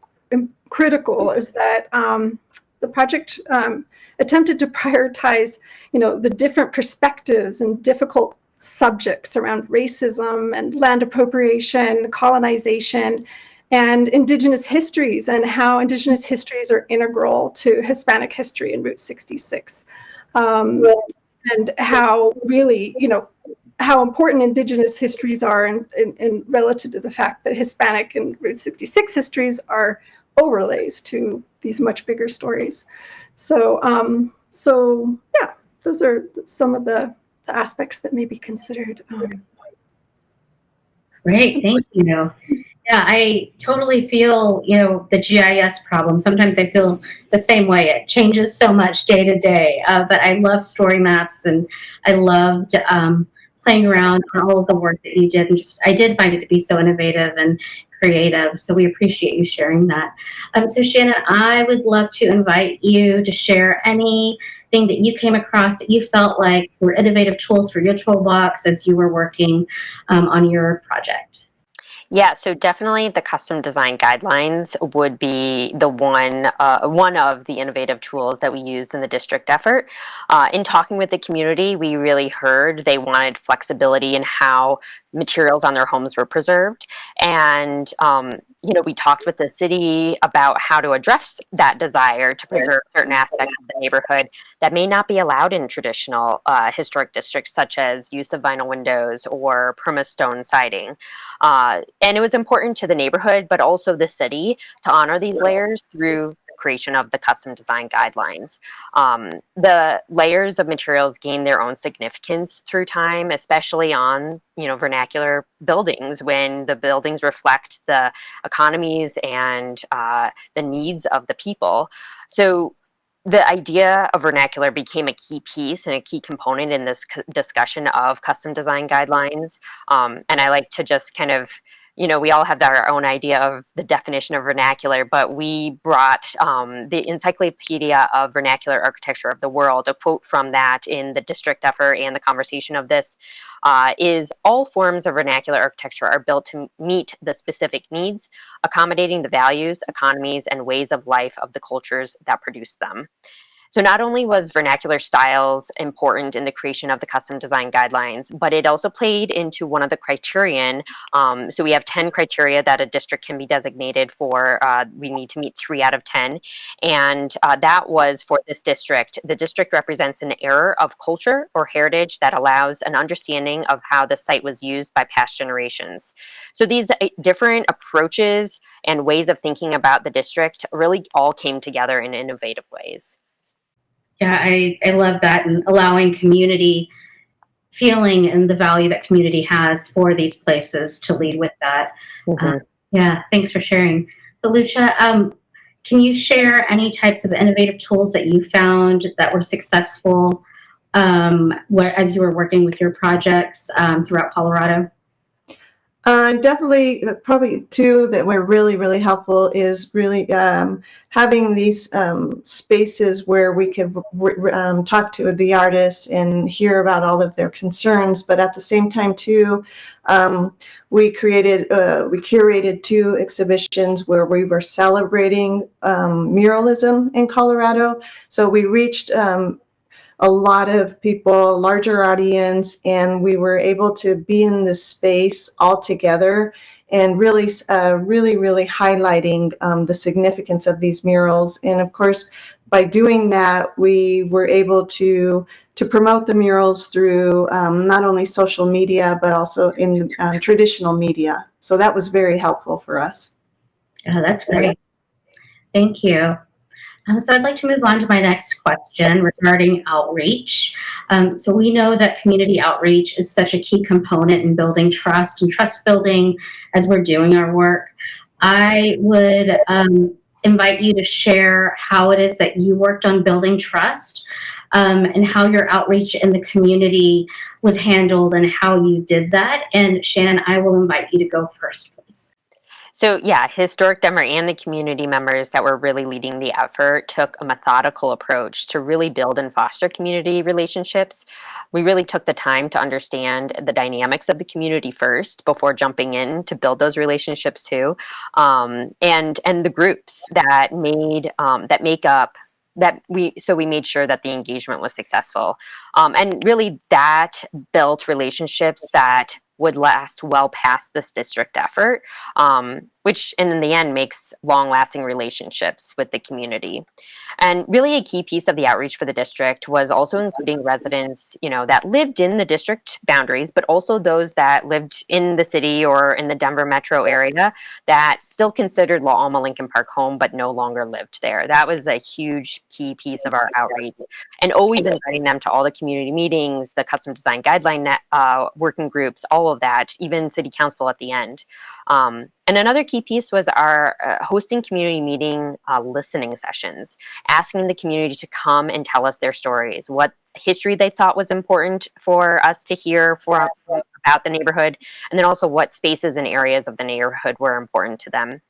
critical is that um, the project um, attempted to prioritize, you know, the different perspectives and difficult subjects around racism and land appropriation, colonization, and indigenous histories and how indigenous histories are integral to Hispanic history in Route 66. Um, and how really, you know, how important indigenous histories are and in, in, in, relative to the fact that Hispanic and Route 66 histories are overlays to these much bigger stories. So, um, so yeah, those are some of the, the aspects that may be considered. Um, Great, thank you. Yeah, I totally feel, you know, the GIS problem. Sometimes I feel the same way. It changes so much day to day. Uh, but I love story maps and I loved um, playing around on all of the work that you did. And just, I did find it to be so innovative and creative. So we appreciate you sharing that. Um, so Shannon, I would love to invite you to share anything that you came across that you felt like were innovative tools for your toolbox as you were working um, on your project. Yeah, so definitely the custom design guidelines would be the one uh, one of the innovative tools that we used in the district effort. Uh, in talking with the community, we really heard they wanted flexibility in how materials on their homes were preserved. And, um, you know, we talked with the city about how to address that desire to preserve certain aspects of the neighborhood that may not be allowed in traditional uh, historic districts, such as use of vinyl windows or permastone siding. Uh, and it was important to the neighborhood, but also the city to honor these layers through creation of the custom design guidelines. Um, the layers of materials gain their own significance through time, especially on you know vernacular buildings when the buildings reflect the economies and uh, the needs of the people. So the idea of vernacular became a key piece and a key component in this discussion of custom design guidelines. Um, and I like to just kind of you know, we all have our own idea of the definition of vernacular, but we brought um, the Encyclopedia of Vernacular Architecture of the World, a quote from that in the district effort and the conversation of this uh, is all forms of vernacular architecture are built to meet the specific needs, accommodating the values, economies, and ways of life of the cultures that produce them. So not only was vernacular styles important in the creation of the custom design guidelines, but it also played into one of the criterion. Um, so we have 10 criteria that a district can be designated for. Uh, we need to meet three out of 10. And uh, that was for this district. The district represents an error of culture or heritage that allows an understanding of how the site was used by past generations. So these uh, different approaches and ways of thinking about the district really all came together in innovative ways. Yeah, I, I love that and allowing community feeling and the value that community has for these places to lead with that. Uh, yeah, thanks for sharing. So Lucha, um, can you share any types of innovative tools that you found that were successful um, where, as you were working with your projects um, throughout Colorado? Uh, definitely, uh, probably two that were really, really helpful is really um, having these um, spaces where we could um, talk to the artists and hear about all of their concerns. But at the same time, too, um, we created, uh, we curated two exhibitions where we were celebrating um, muralism in Colorado. So we reached um, a lot of people, larger audience, and we were able to be in this space all together and really, uh, really, really highlighting um, the significance of these murals. And of course, by doing that, we were able to to promote the murals through um, not only social media, but also in uh, traditional media. So that was very helpful for us. Yeah, that's great. Thank you. Um, so I'd like to move on to my next question regarding outreach. Um, so we know that community outreach is such a key component in building trust and trust building as we're doing our work. I would um, invite you to share how it is that you worked on building trust um, and how your outreach in the community was handled and how you did that. And Shannon, I will invite you to go first. So yeah, Historic Denver and the community members that were really leading the effort took a methodical approach to really build and foster community relationships. We really took the time to understand the dynamics of the community first before jumping in to build those relationships too, um, and and the groups that made um, that make up that we so we made sure that the engagement was successful um, and really that built relationships that would last well past this district effort, um, which in the end makes long lasting relationships with the community. And really a key piece of the outreach for the district was also including residents, you know, that lived in the district boundaries, but also those that lived in the city or in the Denver metro area that still considered La Alma Lincoln Park home, but no longer lived there. That was a huge key piece of our outreach and always inviting them to all the community meetings, the custom design guideline net, uh, working groups, all of that, even city council at the end. Um, and another key piece was our uh, hosting community meeting uh, listening sessions, asking the community to come and tell us their stories, what history they thought was important for us to hear for, about the neighborhood, and then also what spaces and areas of the neighborhood were important to them.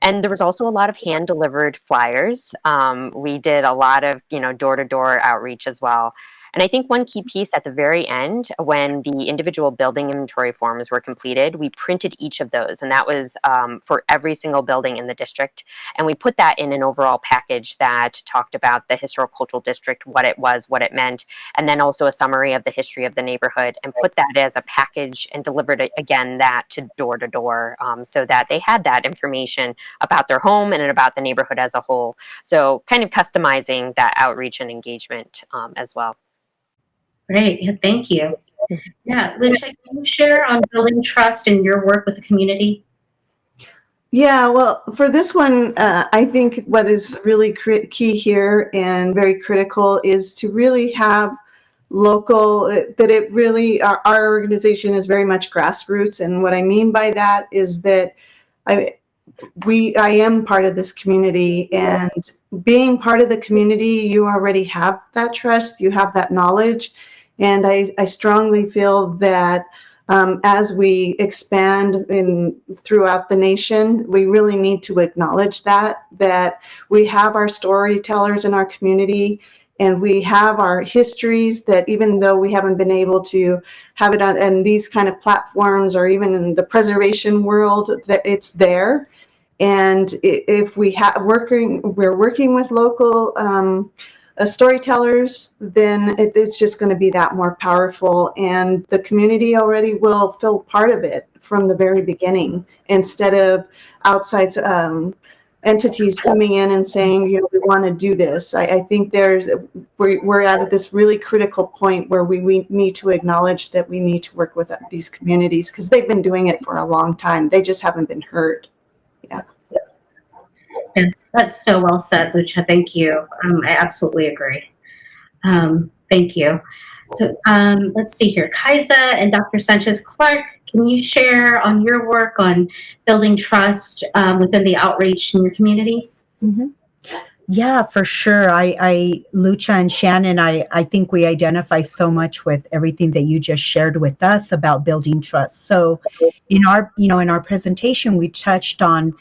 And there was also a lot of hand delivered flyers. Um, we did a lot of, you know, door to door outreach as well. And I think one key piece at the very end, when the individual building inventory forms were completed, we printed each of those. And that was um, for every single building in the district. And we put that in an overall package that talked about the historical cultural district, what it was, what it meant, and then also a summary of the history of the neighborhood and put that as a package and delivered it again that to door to door um, so that they had that information about their home and about the neighborhood as a whole. So kind of customizing that outreach and engagement um, as well. Great. Yeah, thank you. Yeah, Lucha, can you share on building trust in your work with the community? Yeah, well, for this one, uh, I think what is really key here and very critical is to really have local, that it really, our, our organization is very much grassroots. And what I mean by that is that I, we, I am part of this community and being part of the community, you already have that trust, you have that knowledge. And I, I strongly feel that um, as we expand in throughout the nation, we really need to acknowledge that that we have our storytellers in our community and we have our histories that even though we haven't been able to have it on and these kind of platforms or even in the preservation world that it's there. And if we have working we're working with local um, storytellers then it, it's just going to be that more powerful and the community already will feel part of it from the very beginning instead of outside um, entities coming in and saying, you know, we want to do this. I, I think there's, we're, we're at this really critical point where we, we need to acknowledge that we need to work with these communities because they've been doing it for a long time. They just haven't been heard. Yes, that's so well said, Lucha. Thank you. Um, I absolutely agree. Um, thank you. So um, let's see here. Kaisa and Dr. Sanchez Clark, can you share on your work on building trust um, within the outreach in your communities? Mhm. Yeah, for sure. I, I, Lucha and Shannon, I, I think we identify so much with everything that you just shared with us about building trust. So, in our, you know, in our presentation, we touched on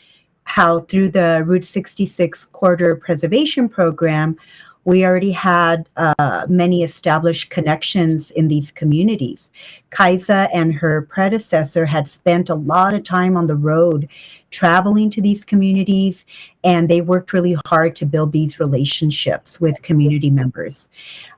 how through the Route 66 Corridor Preservation Program, we already had uh, many established connections in these communities. Kaisa and her predecessor had spent a lot of time on the road traveling to these communities, and they worked really hard to build these relationships with community members.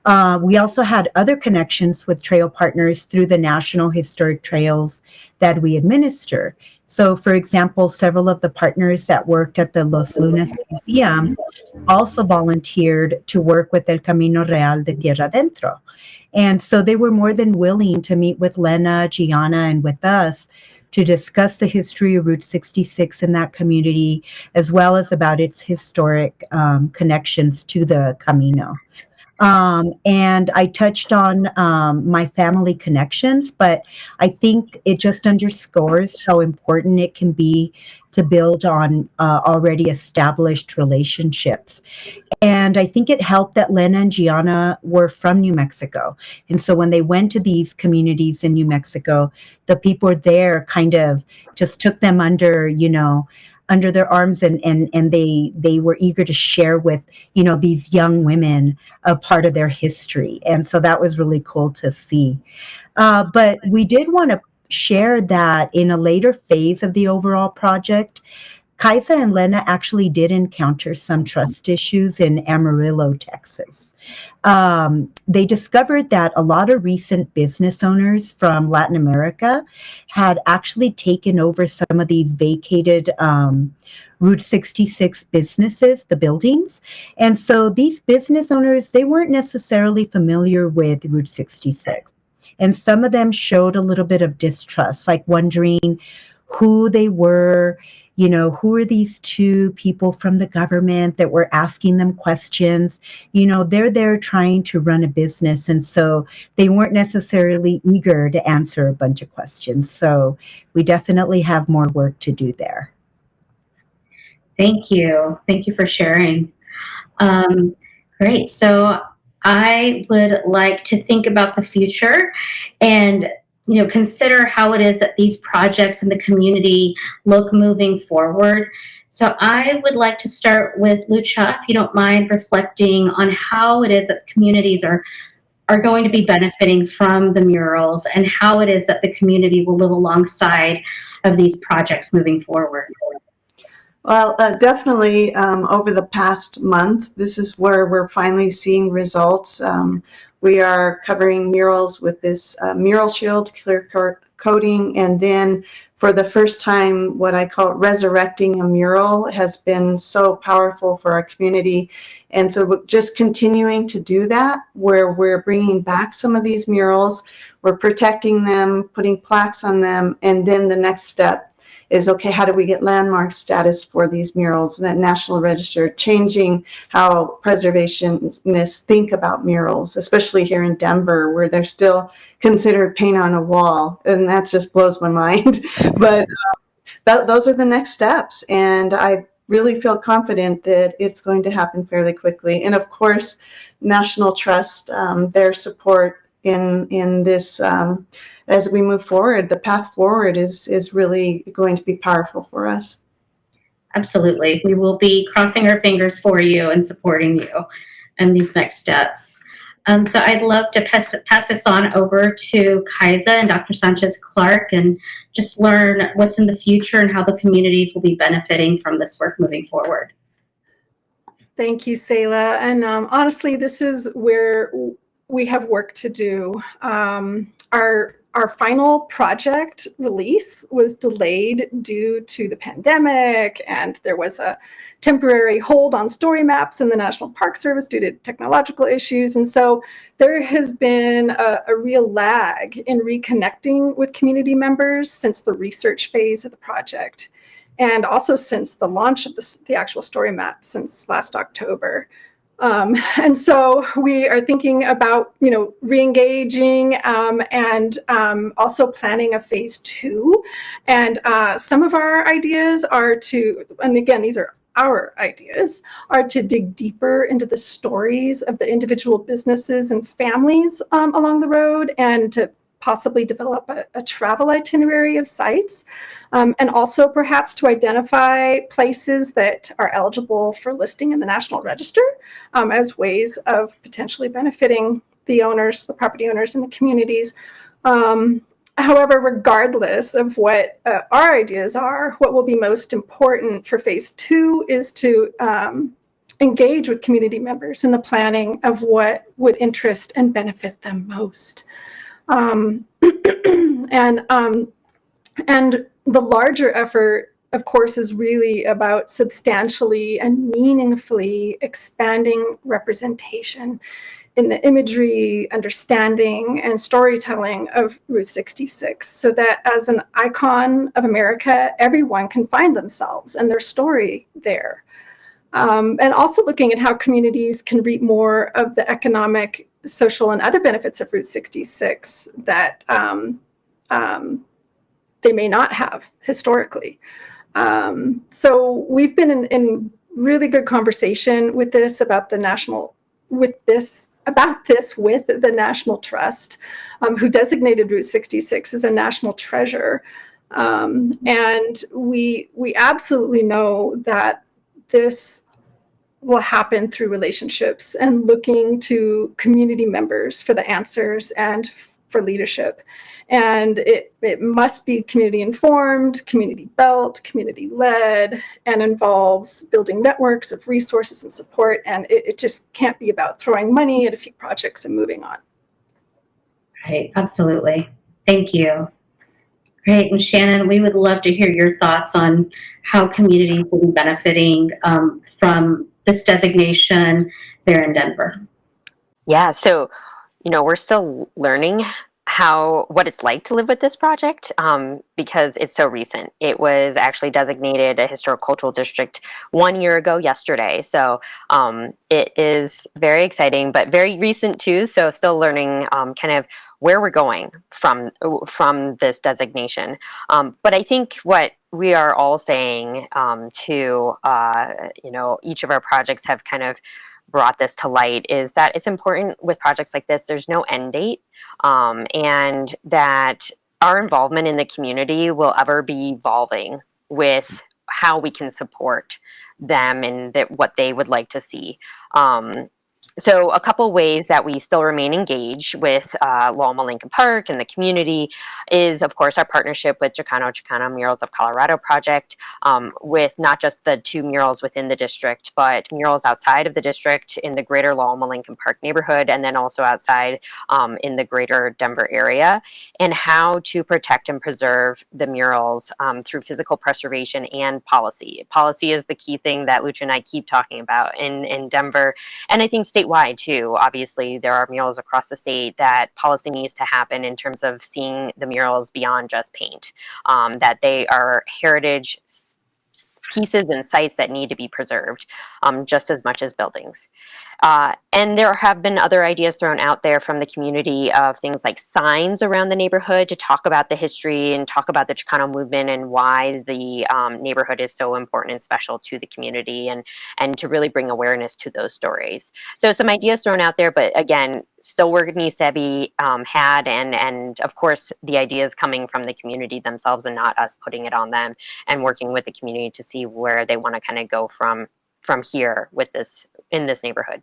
Uh, we also had other connections with trail partners through the National Historic Trails that we administer. So, for example, several of the partners that worked at the Los Lunas Museum also volunteered to work with El Camino Real de Tierra Adentro. And so they were more than willing to meet with Lena, Gianna, and with us to discuss the history of Route 66 in that community, as well as about its historic um, connections to the Camino. Um, and I touched on um, my family connections, but I think it just underscores how important it can be to build on uh, already established relationships. And I think it helped that Lena and Gianna were from New Mexico. And so when they went to these communities in New Mexico, the people there kind of just took them under, you know, under their arms and and and they they were eager to share with you know these young women a part of their history. And so that was really cool to see. Uh, but we did want to share that in a later phase of the overall project kaisa and lena actually did encounter some trust issues in amarillo texas um, they discovered that a lot of recent business owners from Latin America had actually taken over some of these vacated um, Route 66 businesses, the buildings. And so these business owners, they weren't necessarily familiar with Route 66. And some of them showed a little bit of distrust, like wondering who they were, you know, who are these two people from the government that were asking them questions? You know, they're there trying to run a business. And so they weren't necessarily eager to answer a bunch of questions. So we definitely have more work to do there. Thank you. Thank you for sharing. Um, great. So I would like to think about the future and you know consider how it is that these projects in the community look moving forward. So I would like to start with Lucha, if you don't mind reflecting on how it is that communities are are going to be benefiting from the murals and how it is that the community will live alongside of these projects moving forward. Well, uh, definitely um, over the past month, this is where we're finally seeing results. Um, we are covering murals with this uh, mural shield clear coat coating, and then for the first time, what I call resurrecting a mural has been so powerful for our community. And so just continuing to do that, where we're bringing back some of these murals, we're protecting them, putting plaques on them, and then the next step is okay, how do we get landmark status for these murals? And that National Register changing how preservationists think about murals, especially here in Denver, where they're still considered paint on a wall. And that just blows my mind. but uh, that, those are the next steps. And I really feel confident that it's going to happen fairly quickly. And of course, National Trust, um, their support in in this um, as we move forward. The path forward is is really going to be powerful for us. Absolutely. We will be crossing our fingers for you and supporting you in these next steps. Um, so I'd love to pass, pass this on over to Kaisa and Dr. Sanchez Clark and just learn what's in the future and how the communities will be benefiting from this work moving forward. Thank you, Sehila. And um, honestly, this is where we have work to do. Um, our our final project release was delayed due to the pandemic, and there was a temporary hold on story maps in the National Park Service due to technological issues. And so there has been a, a real lag in reconnecting with community members since the research phase of the project, and also since the launch of the, the actual story map since last October. Um, and so we are thinking about, you know, re-engaging um, and um, also planning a phase two. And uh, some of our ideas are to, and again, these are our ideas, are to dig deeper into the stories of the individual businesses and families um, along the road and to possibly develop a, a travel itinerary of sites, um, and also perhaps to identify places that are eligible for listing in the National Register um, as ways of potentially benefiting the owners, the property owners, and the communities. Um, however, regardless of what uh, our ideas are, what will be most important for phase two is to um, engage with community members in the planning of what would interest and benefit them most. Um, and um, and the larger effort, of course, is really about substantially and meaningfully expanding representation in the imagery, understanding, and storytelling of Route 66 so that as an icon of America, everyone can find themselves and their story there. Um, and also looking at how communities can reap more of the economic social and other benefits of Route 66 that um, um, they may not have historically. Um, so we've been in, in, really good conversation with this about the national, with this, about this with the National Trust, um, who designated Route 66 as a national treasure. Um, and we, we absolutely know that this will happen through relationships and looking to community members for the answers and for leadership. And it, it must be community informed, community built, community led, and involves building networks of resources and support. And it, it just can't be about throwing money at a few projects and moving on. Right, absolutely. Thank you. Great, and Shannon, we would love to hear your thoughts on how communities will be benefiting um, from this designation there in Denver? Yeah, so, you know, we're still learning how what it's like to live with this project um, because it's so recent. It was actually designated a historic cultural district one year ago yesterday. So um, it is very exciting, but very recent too. So still learning um, kind of where we're going from from this designation. Um, but I think what we are all saying um, to uh, you know each of our projects have kind of brought this to light is that it's important with projects like this, there's no end date, um, and that our involvement in the community will ever be evolving with how we can support them and that what they would like to see. Um, so a couple ways that we still remain engaged with uh, La Alma Lincoln Park and the community is, of course, our partnership with Chicano Chicana Murals of Colorado project, um, with not just the two murals within the district, but murals outside of the district in the greater La Alma Lincoln Park neighborhood, and then also outside um, in the greater Denver area, and how to protect and preserve the murals um, through physical preservation and policy. Policy is the key thing that Lucha and I keep talking about in, in Denver, and I think statewide too. Obviously, there are murals across the state that policy needs to happen in terms of seeing the murals beyond just paint, um, that they are heritage pieces and sites that need to be preserved um, just as much as buildings. Uh, and there have been other ideas thrown out there from the community of things like signs around the neighborhood to talk about the history and talk about the Chicano movement and why the um, neighborhood is so important and special to the community and, and to really bring awareness to those stories. So some ideas thrown out there, but again, still work needs to be um, had and and of course the ideas coming from the community themselves and not us putting it on them and working with the community to see where they want to kind of go from from here with this in this neighborhood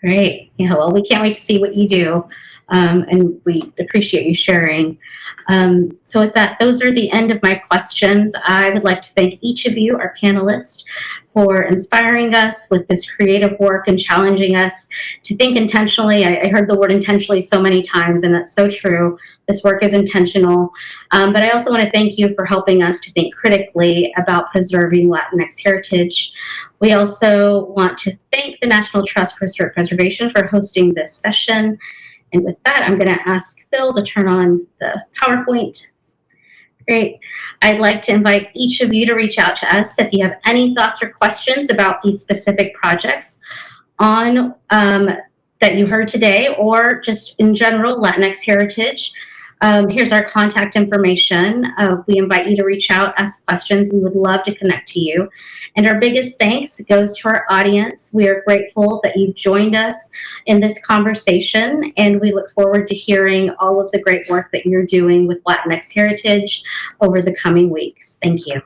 Great. Yeah, well, we can't wait to see what you do. Um, and we appreciate you sharing. Um, so with that, those are the end of my questions. I would like to thank each of you, our panelists, for inspiring us with this creative work and challenging us to think intentionally. I, I heard the word intentionally so many times, and that's so true. This work is intentional. Um, but I also want to thank you for helping us to think critically about preserving Latinx heritage. We also want to thank the National Trust for Historic Preservation for hosting this session. And with that, I'm going to ask Phil to turn on the PowerPoint. Great. I'd like to invite each of you to reach out to us if you have any thoughts or questions about these specific projects on um, that you heard today or just in general Latinx heritage. Um, here's our contact information. Uh, we invite you to reach out, ask questions. We would love to connect to you. And our biggest thanks goes to our audience. We are grateful that you've joined us in this conversation, and we look forward to hearing all of the great work that you're doing with Latinx heritage over the coming weeks. Thank you.